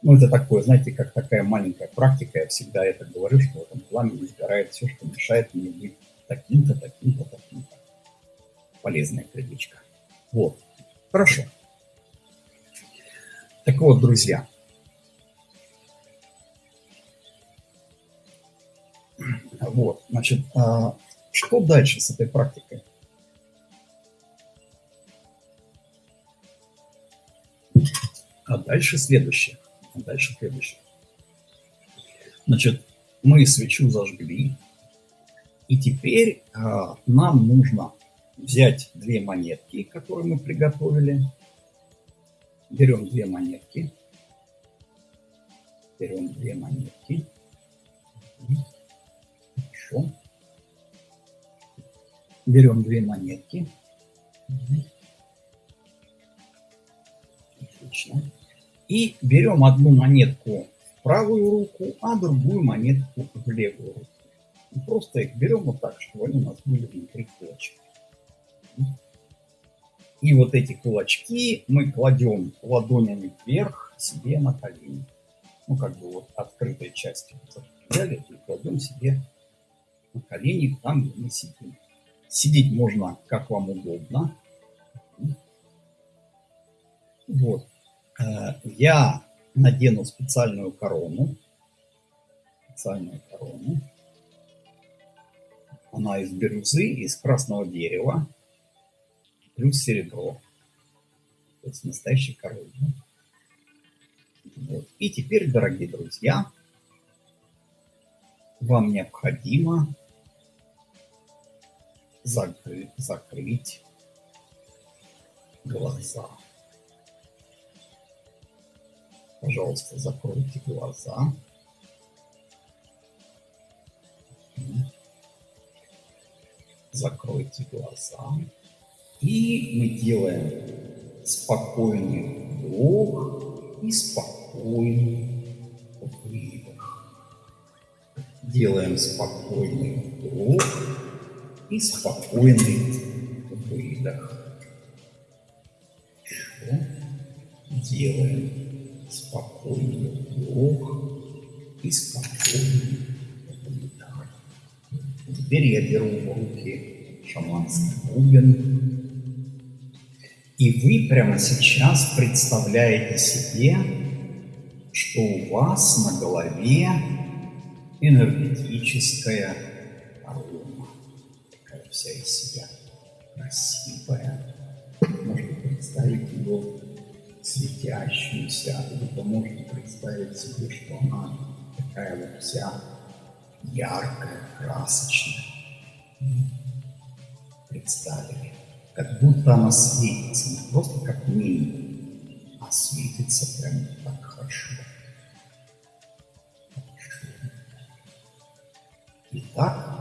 Ну, это такое, знаете, как такая маленькая практика. Я всегда это говорю, что в этом пламени сгорает все, что мешает мне быть таким-то, таким-то, таким-то. Полезная привычка. Вот. Хорошо. Так вот, друзья. Вот, значит, а, что дальше с этой практикой? А дальше следующее. А дальше следующее. Значит, мы свечу зажгли, и теперь а, нам нужно взять две монетки, которые мы приготовили. Берем две монетки. Берем две монетки. Хорошо. Берем две монетки. Отлично. И берем одну монетку в правую руку, а другую монетку в левую руку. И просто их берем вот так, чтобы они у нас были внутри кулачка. И вот эти кулачки мы кладем ладонями вверх себе на колени. Ну, как бы вот открытой частью взяли и кладем себе на колени там, где мы сидим. Сидеть можно как вам удобно. Вот. Э, я надену специальную корону. Специальную корону. Она из бирюзы, из красного дерева, плюс серебро. То есть настоящий король. Вот. И теперь, дорогие друзья, вам необходимо закрыть, закрыть глаза. Пожалуйста, закройте глаза. Закройте глаза. И мы делаем спокойный вдох и спокойный выдох. Делаем спокойный вдох и спокойный выдох. Делаем спокойный вдох и спокойный. Теперь я беру в руки шаманский бубен, и вы прямо сейчас представляете себе, что у вас на голове энергетическая вся из себя красивая. Можно представить ее светящуюся, либо можно представить себе, что она такая вот вся яркая, красочная. Представили, как будто она светится, не просто как мини, а светится прям так хорошо. Итак,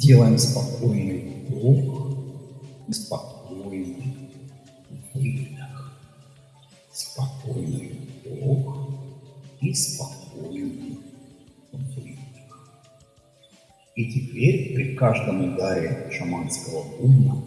Делаем спокойный вдох и спокойный выдох. Спокойный вдох и спокойный И теперь при каждом ударе шаманского бубна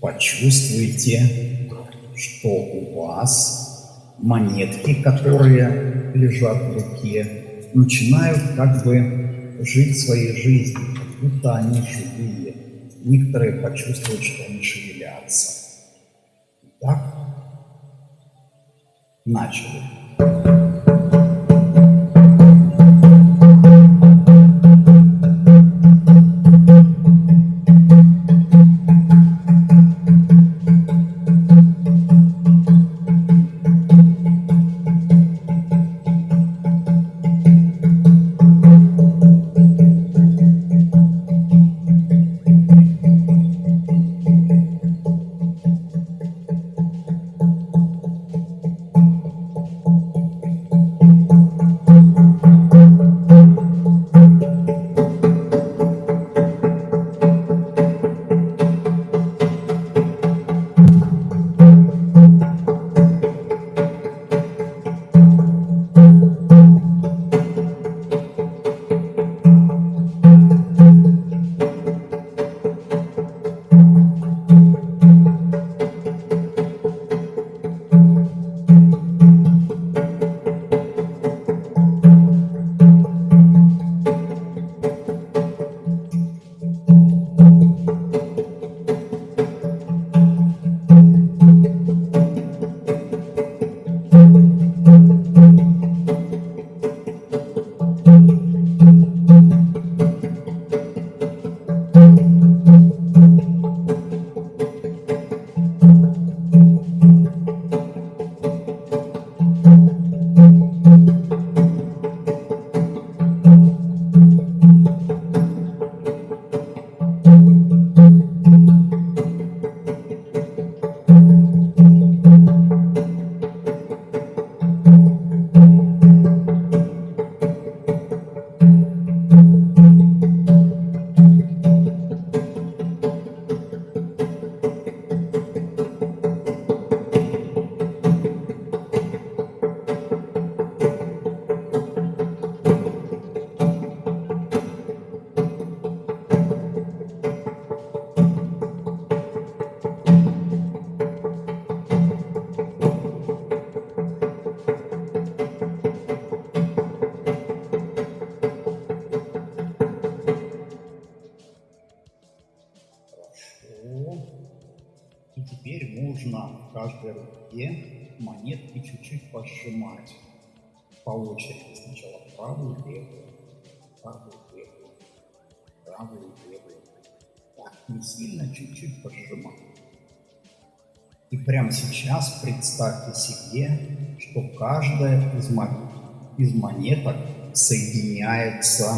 почувствуйте, что у вас монетки, которые лежат в руке, начинают как бы жить своей жизнью будто они живые. Некоторые почувствуют, что они шевелятся. Так, начали. Правую, левую, правую, левую, правую, левую. Так, не сильно, чуть-чуть пожимать. И прямо сейчас представьте себе, что каждая из, из монеток соединяется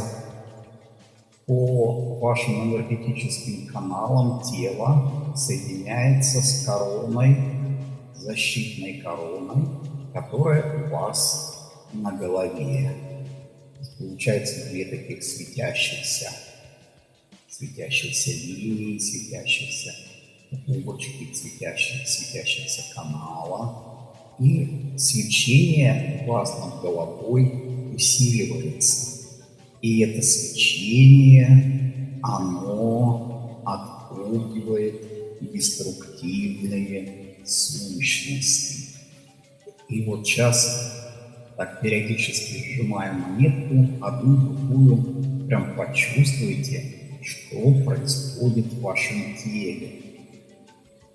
по вашим энергетическим каналам тела, соединяется с короной, защитной короной, которая у вас на голове. Получается две таких светящихся, светящихся линии, светящихся трубочки, светящихся, светящихся канала. И свечение у вас над головой усиливается. И это свечение, оно отпугивает деструктивные сущности. И вот сейчас так периодически сжимая монетку, одну другую, прям почувствуйте, что происходит в вашем теле.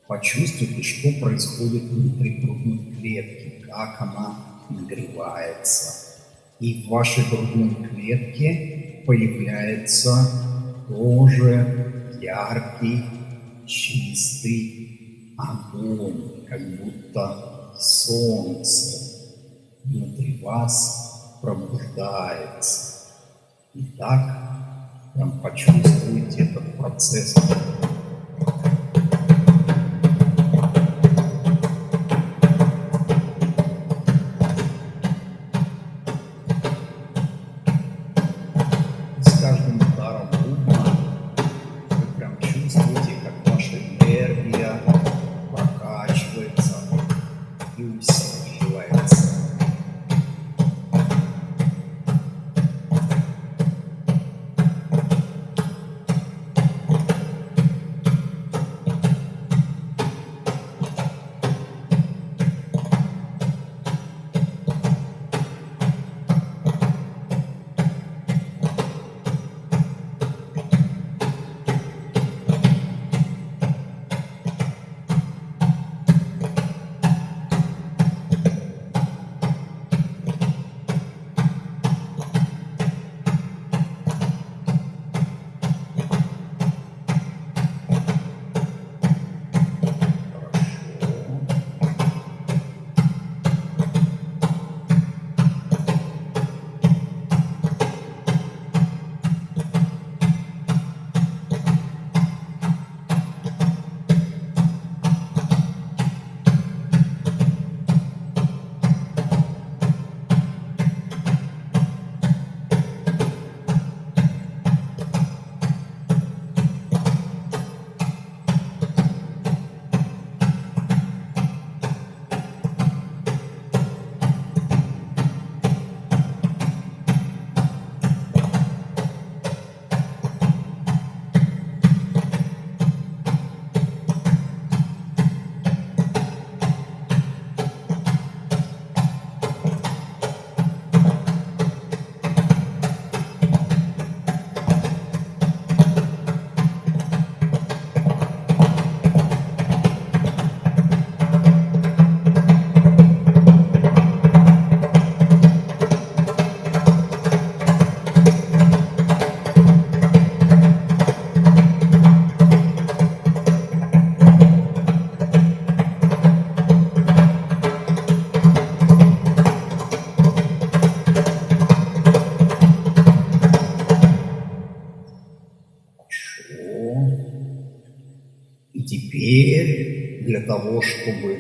Почувствуйте, что происходит внутри грудной клетки, как она нагревается и в вашей грудной клетке появляется тоже яркий, чистый огонь, как будто солнце внутри вас пробуждается. Так прям почувствуйте этот процесс того, чтобы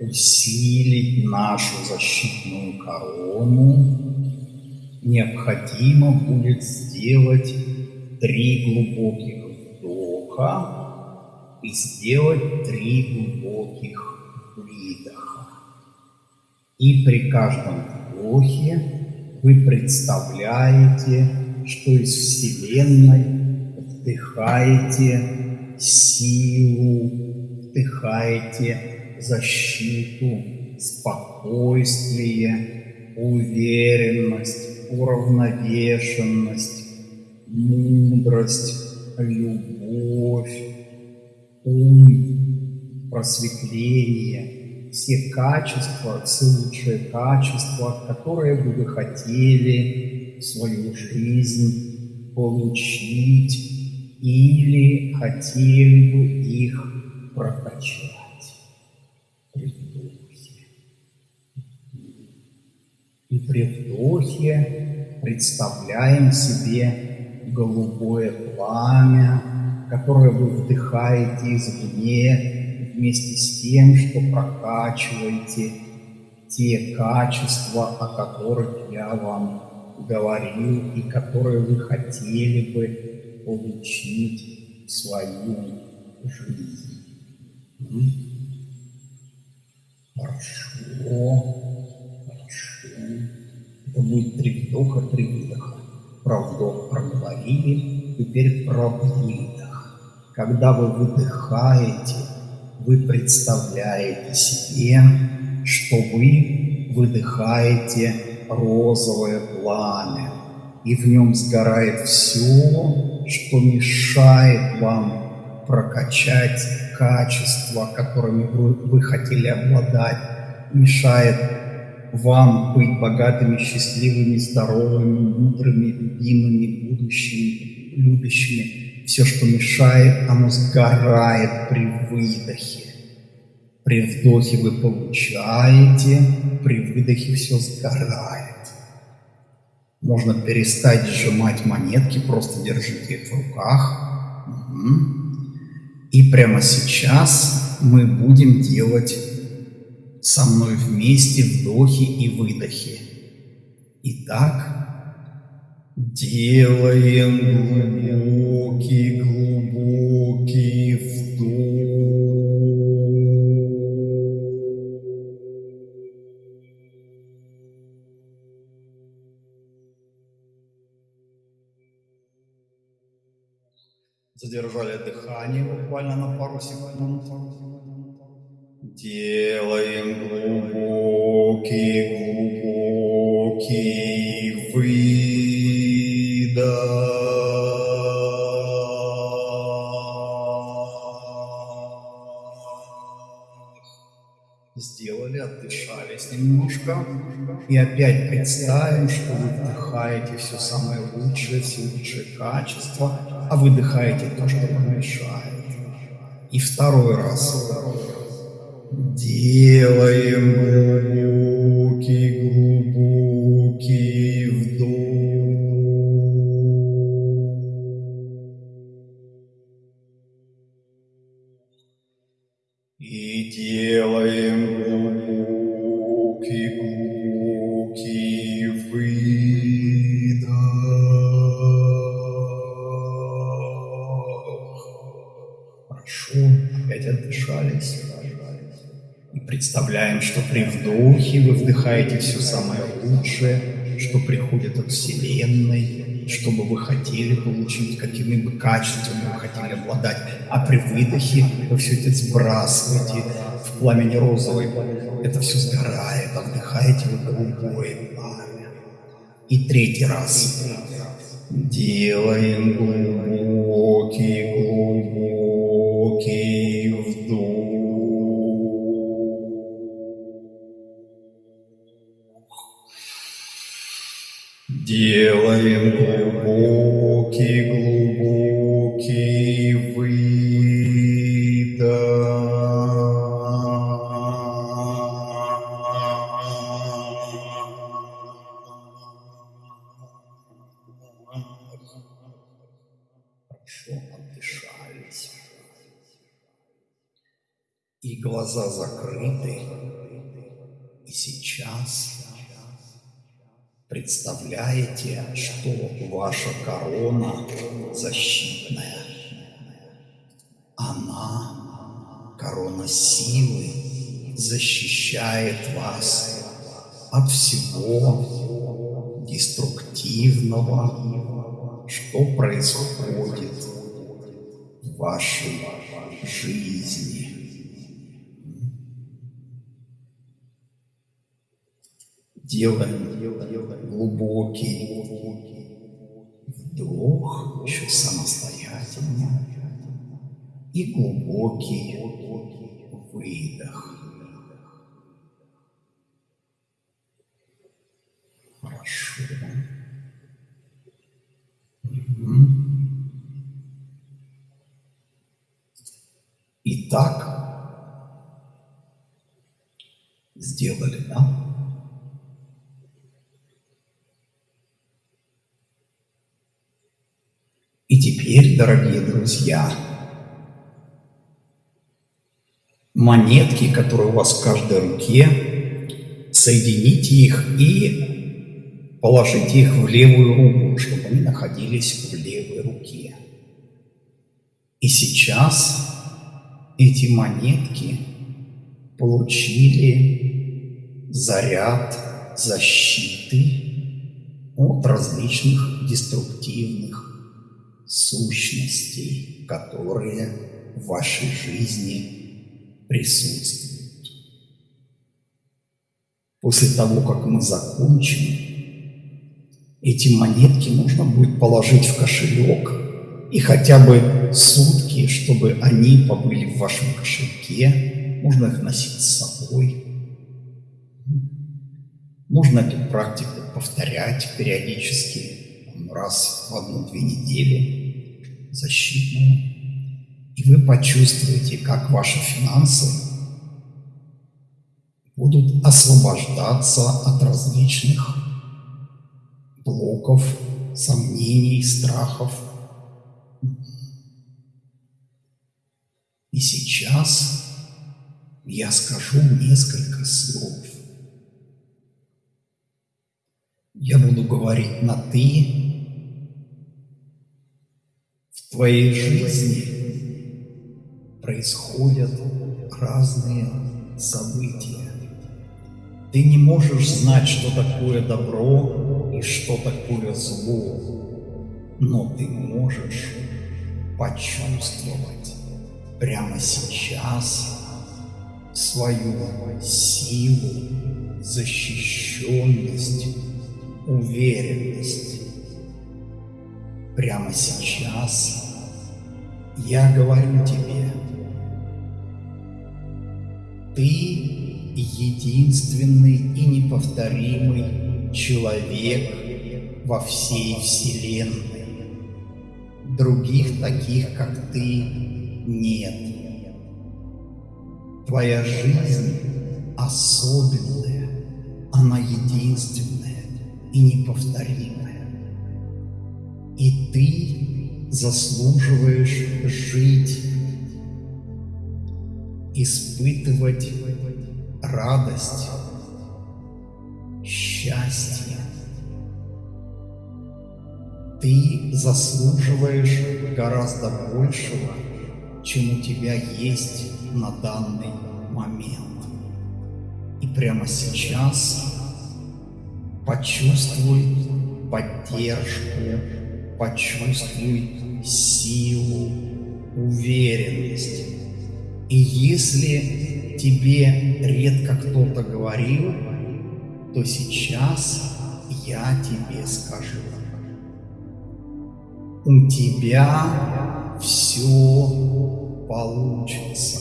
усилить нашу защитную корону, необходимо будет сделать три глубоких вдоха и сделать три глубоких выдоха. И при каждом вдохе вы представляете, что из Вселенной вдыхаете силу вдыхайте защиту, спокойствие, уверенность, уравновешенность, мудрость, любовь, ум, просветление, все качества, все лучшие качества, которые бы вы хотели в свою жизнь получить или хотели бы их прокачать вдохе. И при вдохе представляем себе голубое пламя, которое вы вдыхаете извне, вместе с тем, что прокачиваете те качества, о которых я вам говорил и которые вы хотели бы получить в свою жизнь. Хорошо, хорошо. Это будет три вдоха, три выдоха. Про вдох проговорили, теперь про выдох. Когда вы выдыхаете, вы представляете себе, что вы выдыхаете розовое пламя, и в нем сгорает все, что мешает вам прокачать качества, которыми вы, вы хотели обладать, мешает вам быть богатыми, счастливыми, здоровыми, мудрыми, любимыми, будущими, любящими все, что мешает, оно сгорает при выдохе. При вдохе вы получаете, при выдохе все сгорает. Можно перестать сжимать монетки, просто держите их в руках. Угу. И прямо сейчас мы будем делать со мной вместе вдохи и выдохи. Итак, Делаем глубокий, глубокий Задержали дыхание буквально на пару секунд. Делаем глубокий, глубокий выдох. Сделали, отдышались немножко. И опять представим, что вы вдыхаете все самое лучшее, все лучшие качества, а выдыхаете то, что вам мешает. И второй раз. Делаем глубокий, представляем, что при вдохе вы вдыхаете все самое лучшее, что приходит от Вселенной, что бы вы хотели получить, какими бы качествами вы хотели обладать. А при выдохе вы все это сбрасываете в пламени розовой. Это все сгорает, а вдыхаете вы голубое пламя. И третий раз. Делаем глубокий Делаем глубокий, глубокий выдох. Хорошо отдышались. И глаза закрыты. Представляете, что ваша корона защитная. Она, корона силы, защищает вас от всего деструктивного, что происходит в вашей жизни. Делаем глубокий вдох, еще самостоятельно, и глубокий выдох. Хорошо. Итак, сделали, да? Теперь, дорогие друзья, монетки, которые у вас в каждой руке, соедините их и положите их в левую руку, чтобы они находились в левой руке. И сейчас эти монетки получили заряд защиты от различных деструктивных сущностей, которые в вашей жизни присутствуют. После того, как мы закончим, эти монетки нужно будет положить в кошелек и хотя бы сутки, чтобы они побыли в вашем кошельке, можно их носить с собой. Можно эту практику повторять периодически, раз в одну-две недели защитную, и вы почувствуете, как ваши финансы будут освобождаться от различных блоков, сомнений, страхов. И сейчас я скажу несколько слов. Я буду говорить на «ты», твоей жизни происходят разные события. Ты не можешь знать, что такое добро и что такое зло, но ты можешь почувствовать прямо сейчас свою силу, защищенность, уверенность. Прямо сейчас я говорю тебе, ты единственный и неповторимый человек во всей Вселенной. Других таких, как ты, нет. Твоя жизнь особенная, она единственная и неповторимая. И ты заслуживаешь жить, испытывать радость, счастье. Ты заслуживаешь гораздо большего, чем у тебя есть на данный момент. И прямо сейчас почувствуй поддержку почувствуй силу, уверенность. И если тебе редко кто-то говорил, то сейчас я тебе скажу. У тебя все получится.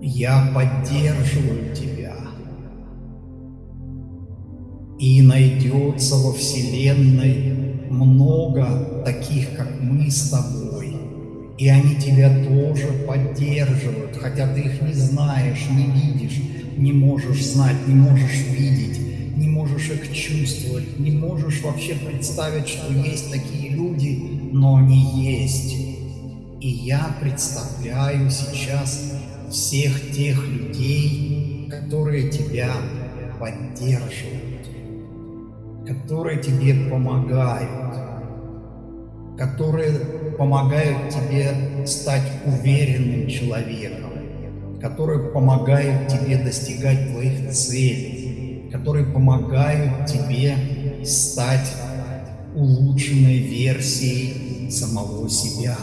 Я поддерживаю тебя. И найдется во Вселенной много таких, как мы с тобой. И они тебя тоже поддерживают, хотя ты их не знаешь, не видишь, не можешь знать, не можешь видеть, не можешь их чувствовать, не можешь вообще представить, что есть такие люди, но они есть. И я представляю сейчас всех тех людей, которые тебя поддерживают которые тебе помогают, которые помогают тебе стать уверенным человеком, которые помогают тебе достигать твоих целей, которые помогают тебе стать улучшенной версией самого себя.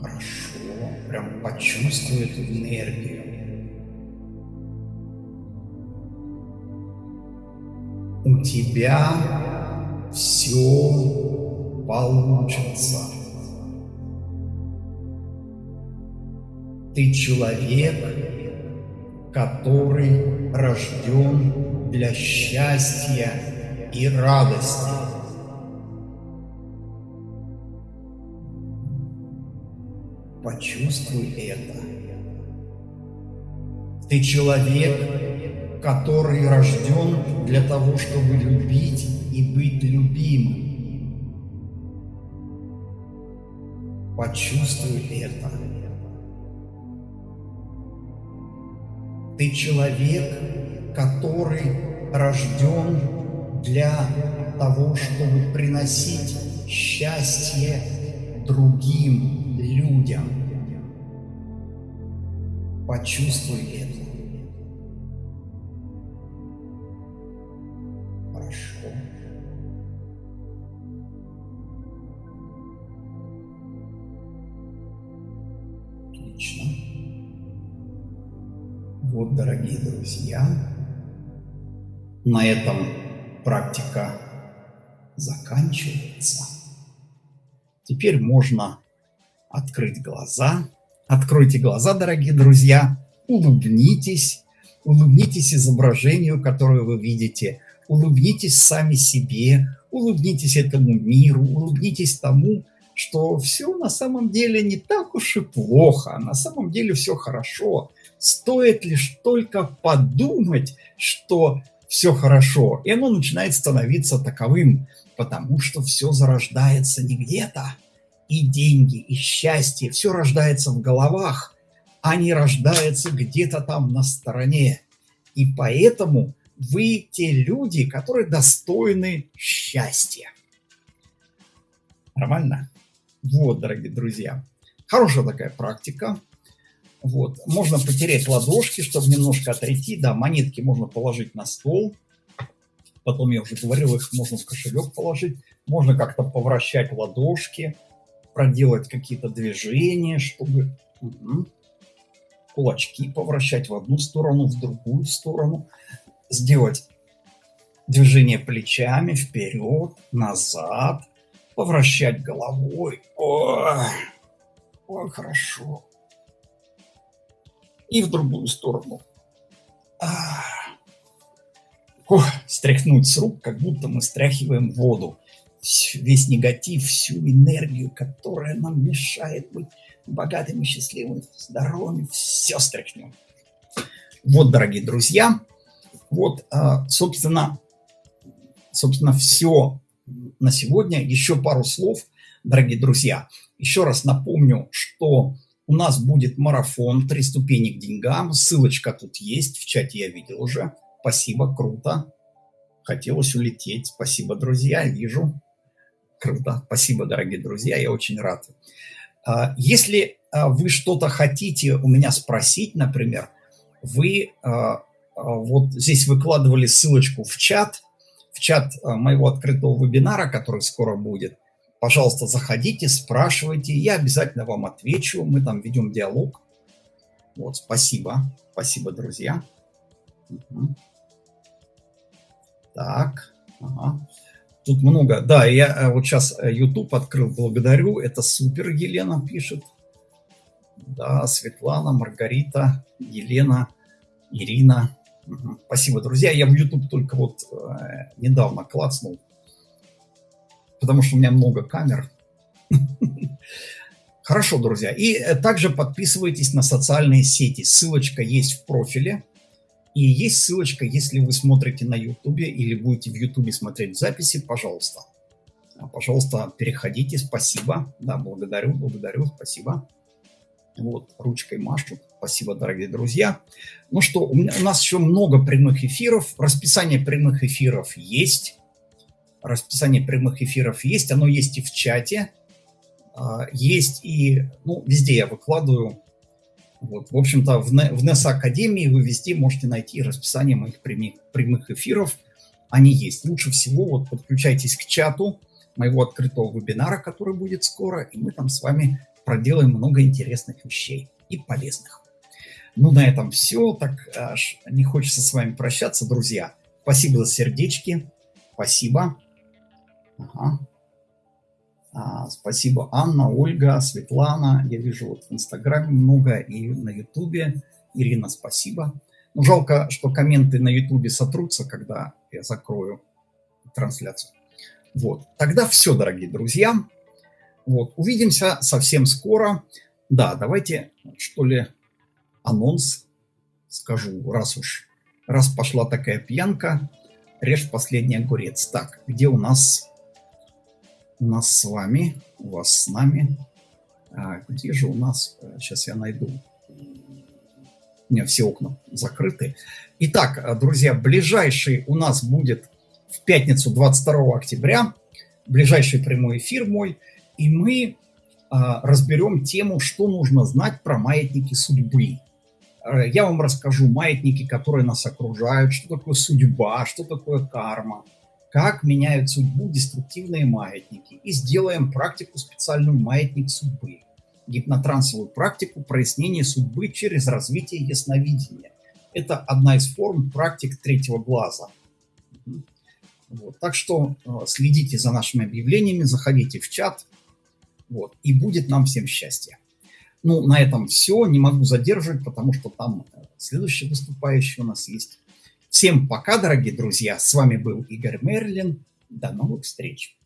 Хорошо, прям почувствуй эту энергию. У тебя все получится. Ты человек, который рожден для счастья и радости. Почувствуй это. Ты человек, который рожден для того, чтобы любить и быть любимым. Почувствуй это. Ты человек, который рожден для того, чтобы приносить счастье другим людям. Почувствуй это. Дорогие друзья, на этом практика заканчивается. Теперь можно открыть глаза. Откройте глаза, дорогие друзья, улыбнитесь, улыбнитесь изображению, которое вы видите, улыбнитесь сами себе, улыбнитесь этому миру, улыбнитесь тому, что все на самом деле не так уж и плохо, на самом деле все хорошо. Стоит лишь только подумать, что все хорошо, и оно начинает становиться таковым, потому что все зарождается не где-то, и деньги, и счастье, все рождается в головах, а не рождается где-то там на стороне. И поэтому вы те люди, которые достойны счастья. Нормально? Вот, дорогие друзья. Хорошая такая практика. Вот. Можно потереть ладошки, чтобы немножко отойти. Да, монетки можно положить на стол. Потом, я уже говорил, их можно в кошелек положить. Можно как-то повращать ладошки, проделать какие-то движения, чтобы угу. кулачки повращать в одну сторону, в другую сторону. Сделать движение плечами вперед, назад, повращать головой. Ой, ой, хорошо. И в другую сторону. А. Ох, стряхнуть с рук, как будто мы стряхиваем воду. Весь негатив, всю энергию, которая нам мешает быть богатыми, счастливыми, здоровыми, все стряхнем. Вот, дорогие друзья, вот, а, собственно, собственно, все на сегодня. Еще пару слов, дорогие друзья. Еще раз напомню, что у нас будет марафон «Три ступени к деньгам». Ссылочка тут есть, в чате я видел уже. Спасибо, круто. Хотелось улететь. Спасибо, друзья, вижу. Круто. Спасибо, дорогие друзья, я очень рад. А, если а, вы что-то хотите у меня спросить, например, вы а, вот здесь выкладывали ссылочку в чат – в чат моего открытого вебинара, который скоро будет. Пожалуйста, заходите, спрашивайте, я обязательно вам отвечу, мы там ведем диалог. Вот, спасибо, спасибо, друзья. Угу. Так, ага. Тут много. Да, я э, вот сейчас э, YouTube открыл, благодарю. Это супер, Елена пишет. Да, Светлана, Маргарита, Елена, Ирина. Спасибо, друзья. Я в YouTube только вот э, недавно клацнул, потому что у меня много камер. (laughs) Хорошо, друзья. И э, также подписывайтесь на социальные сети. Ссылочка есть в профиле. И есть ссылочка, если вы смотрите на YouTube или будете в YouTube смотреть записи, пожалуйста. Пожалуйста, переходите. Спасибо. Да, благодарю, благодарю, спасибо. Вот, ручкой машут. Спасибо, дорогие друзья. Ну что, у, меня, у нас еще много прямых эфиров. Расписание прямых эфиров есть. Расписание прямых эфиров есть. Оно есть и в чате. А, есть и, ну, везде я выкладываю. Вот, в общем-то, в, в NES Академии вы везде можете найти расписание моих прямых, прямых эфиров. Они есть. Лучше всего вот подключайтесь к чату моего открытого вебинара, который будет скоро, и мы там с вами проделаем много интересных вещей и полезных. Ну, на этом все. Так аж не хочется с вами прощаться, друзья. Спасибо за сердечки. Спасибо. Ага. А, спасибо, Анна, Ольга, Светлана. Я вижу вот в Инстаграме много и на Ютубе. Ирина, спасибо. Ну, жалко, что комменты на ютубе сотрутся, когда я закрою трансляцию. Вот. Тогда все, дорогие друзья. Вот. Увидимся совсем скоро. Да, давайте, что ли, анонс скажу, раз уж, раз пошла такая пьянка, режь последний огурец. Так, где у нас, нас с вами, у вас с нами, а, где же у нас, сейчас я найду, у меня все окна закрыты. Итак, друзья, ближайший у нас будет в пятницу 22 октября, ближайший прямой эфир мой, и мы а, разберем тему, что нужно знать про маятники судьбы. Э, я вам расскажу маятники, которые нас окружают, что такое судьба, что такое карма, как меняют судьбу деструктивные маятники. И сделаем практику специальную «Маятник судьбы» гипнотрансовую практику прояснения судьбы через развитие ясновидения. Это одна из форм практик третьего глаза. Вот. Так что э, следите за нашими объявлениями, заходите в чат, вот, и будет нам всем счастье. Ну, на этом все. Не могу задерживать, потому что там э, следующий выступающий у нас есть. Всем пока, дорогие друзья. С вами был Игорь Мерлин. До новых встреч.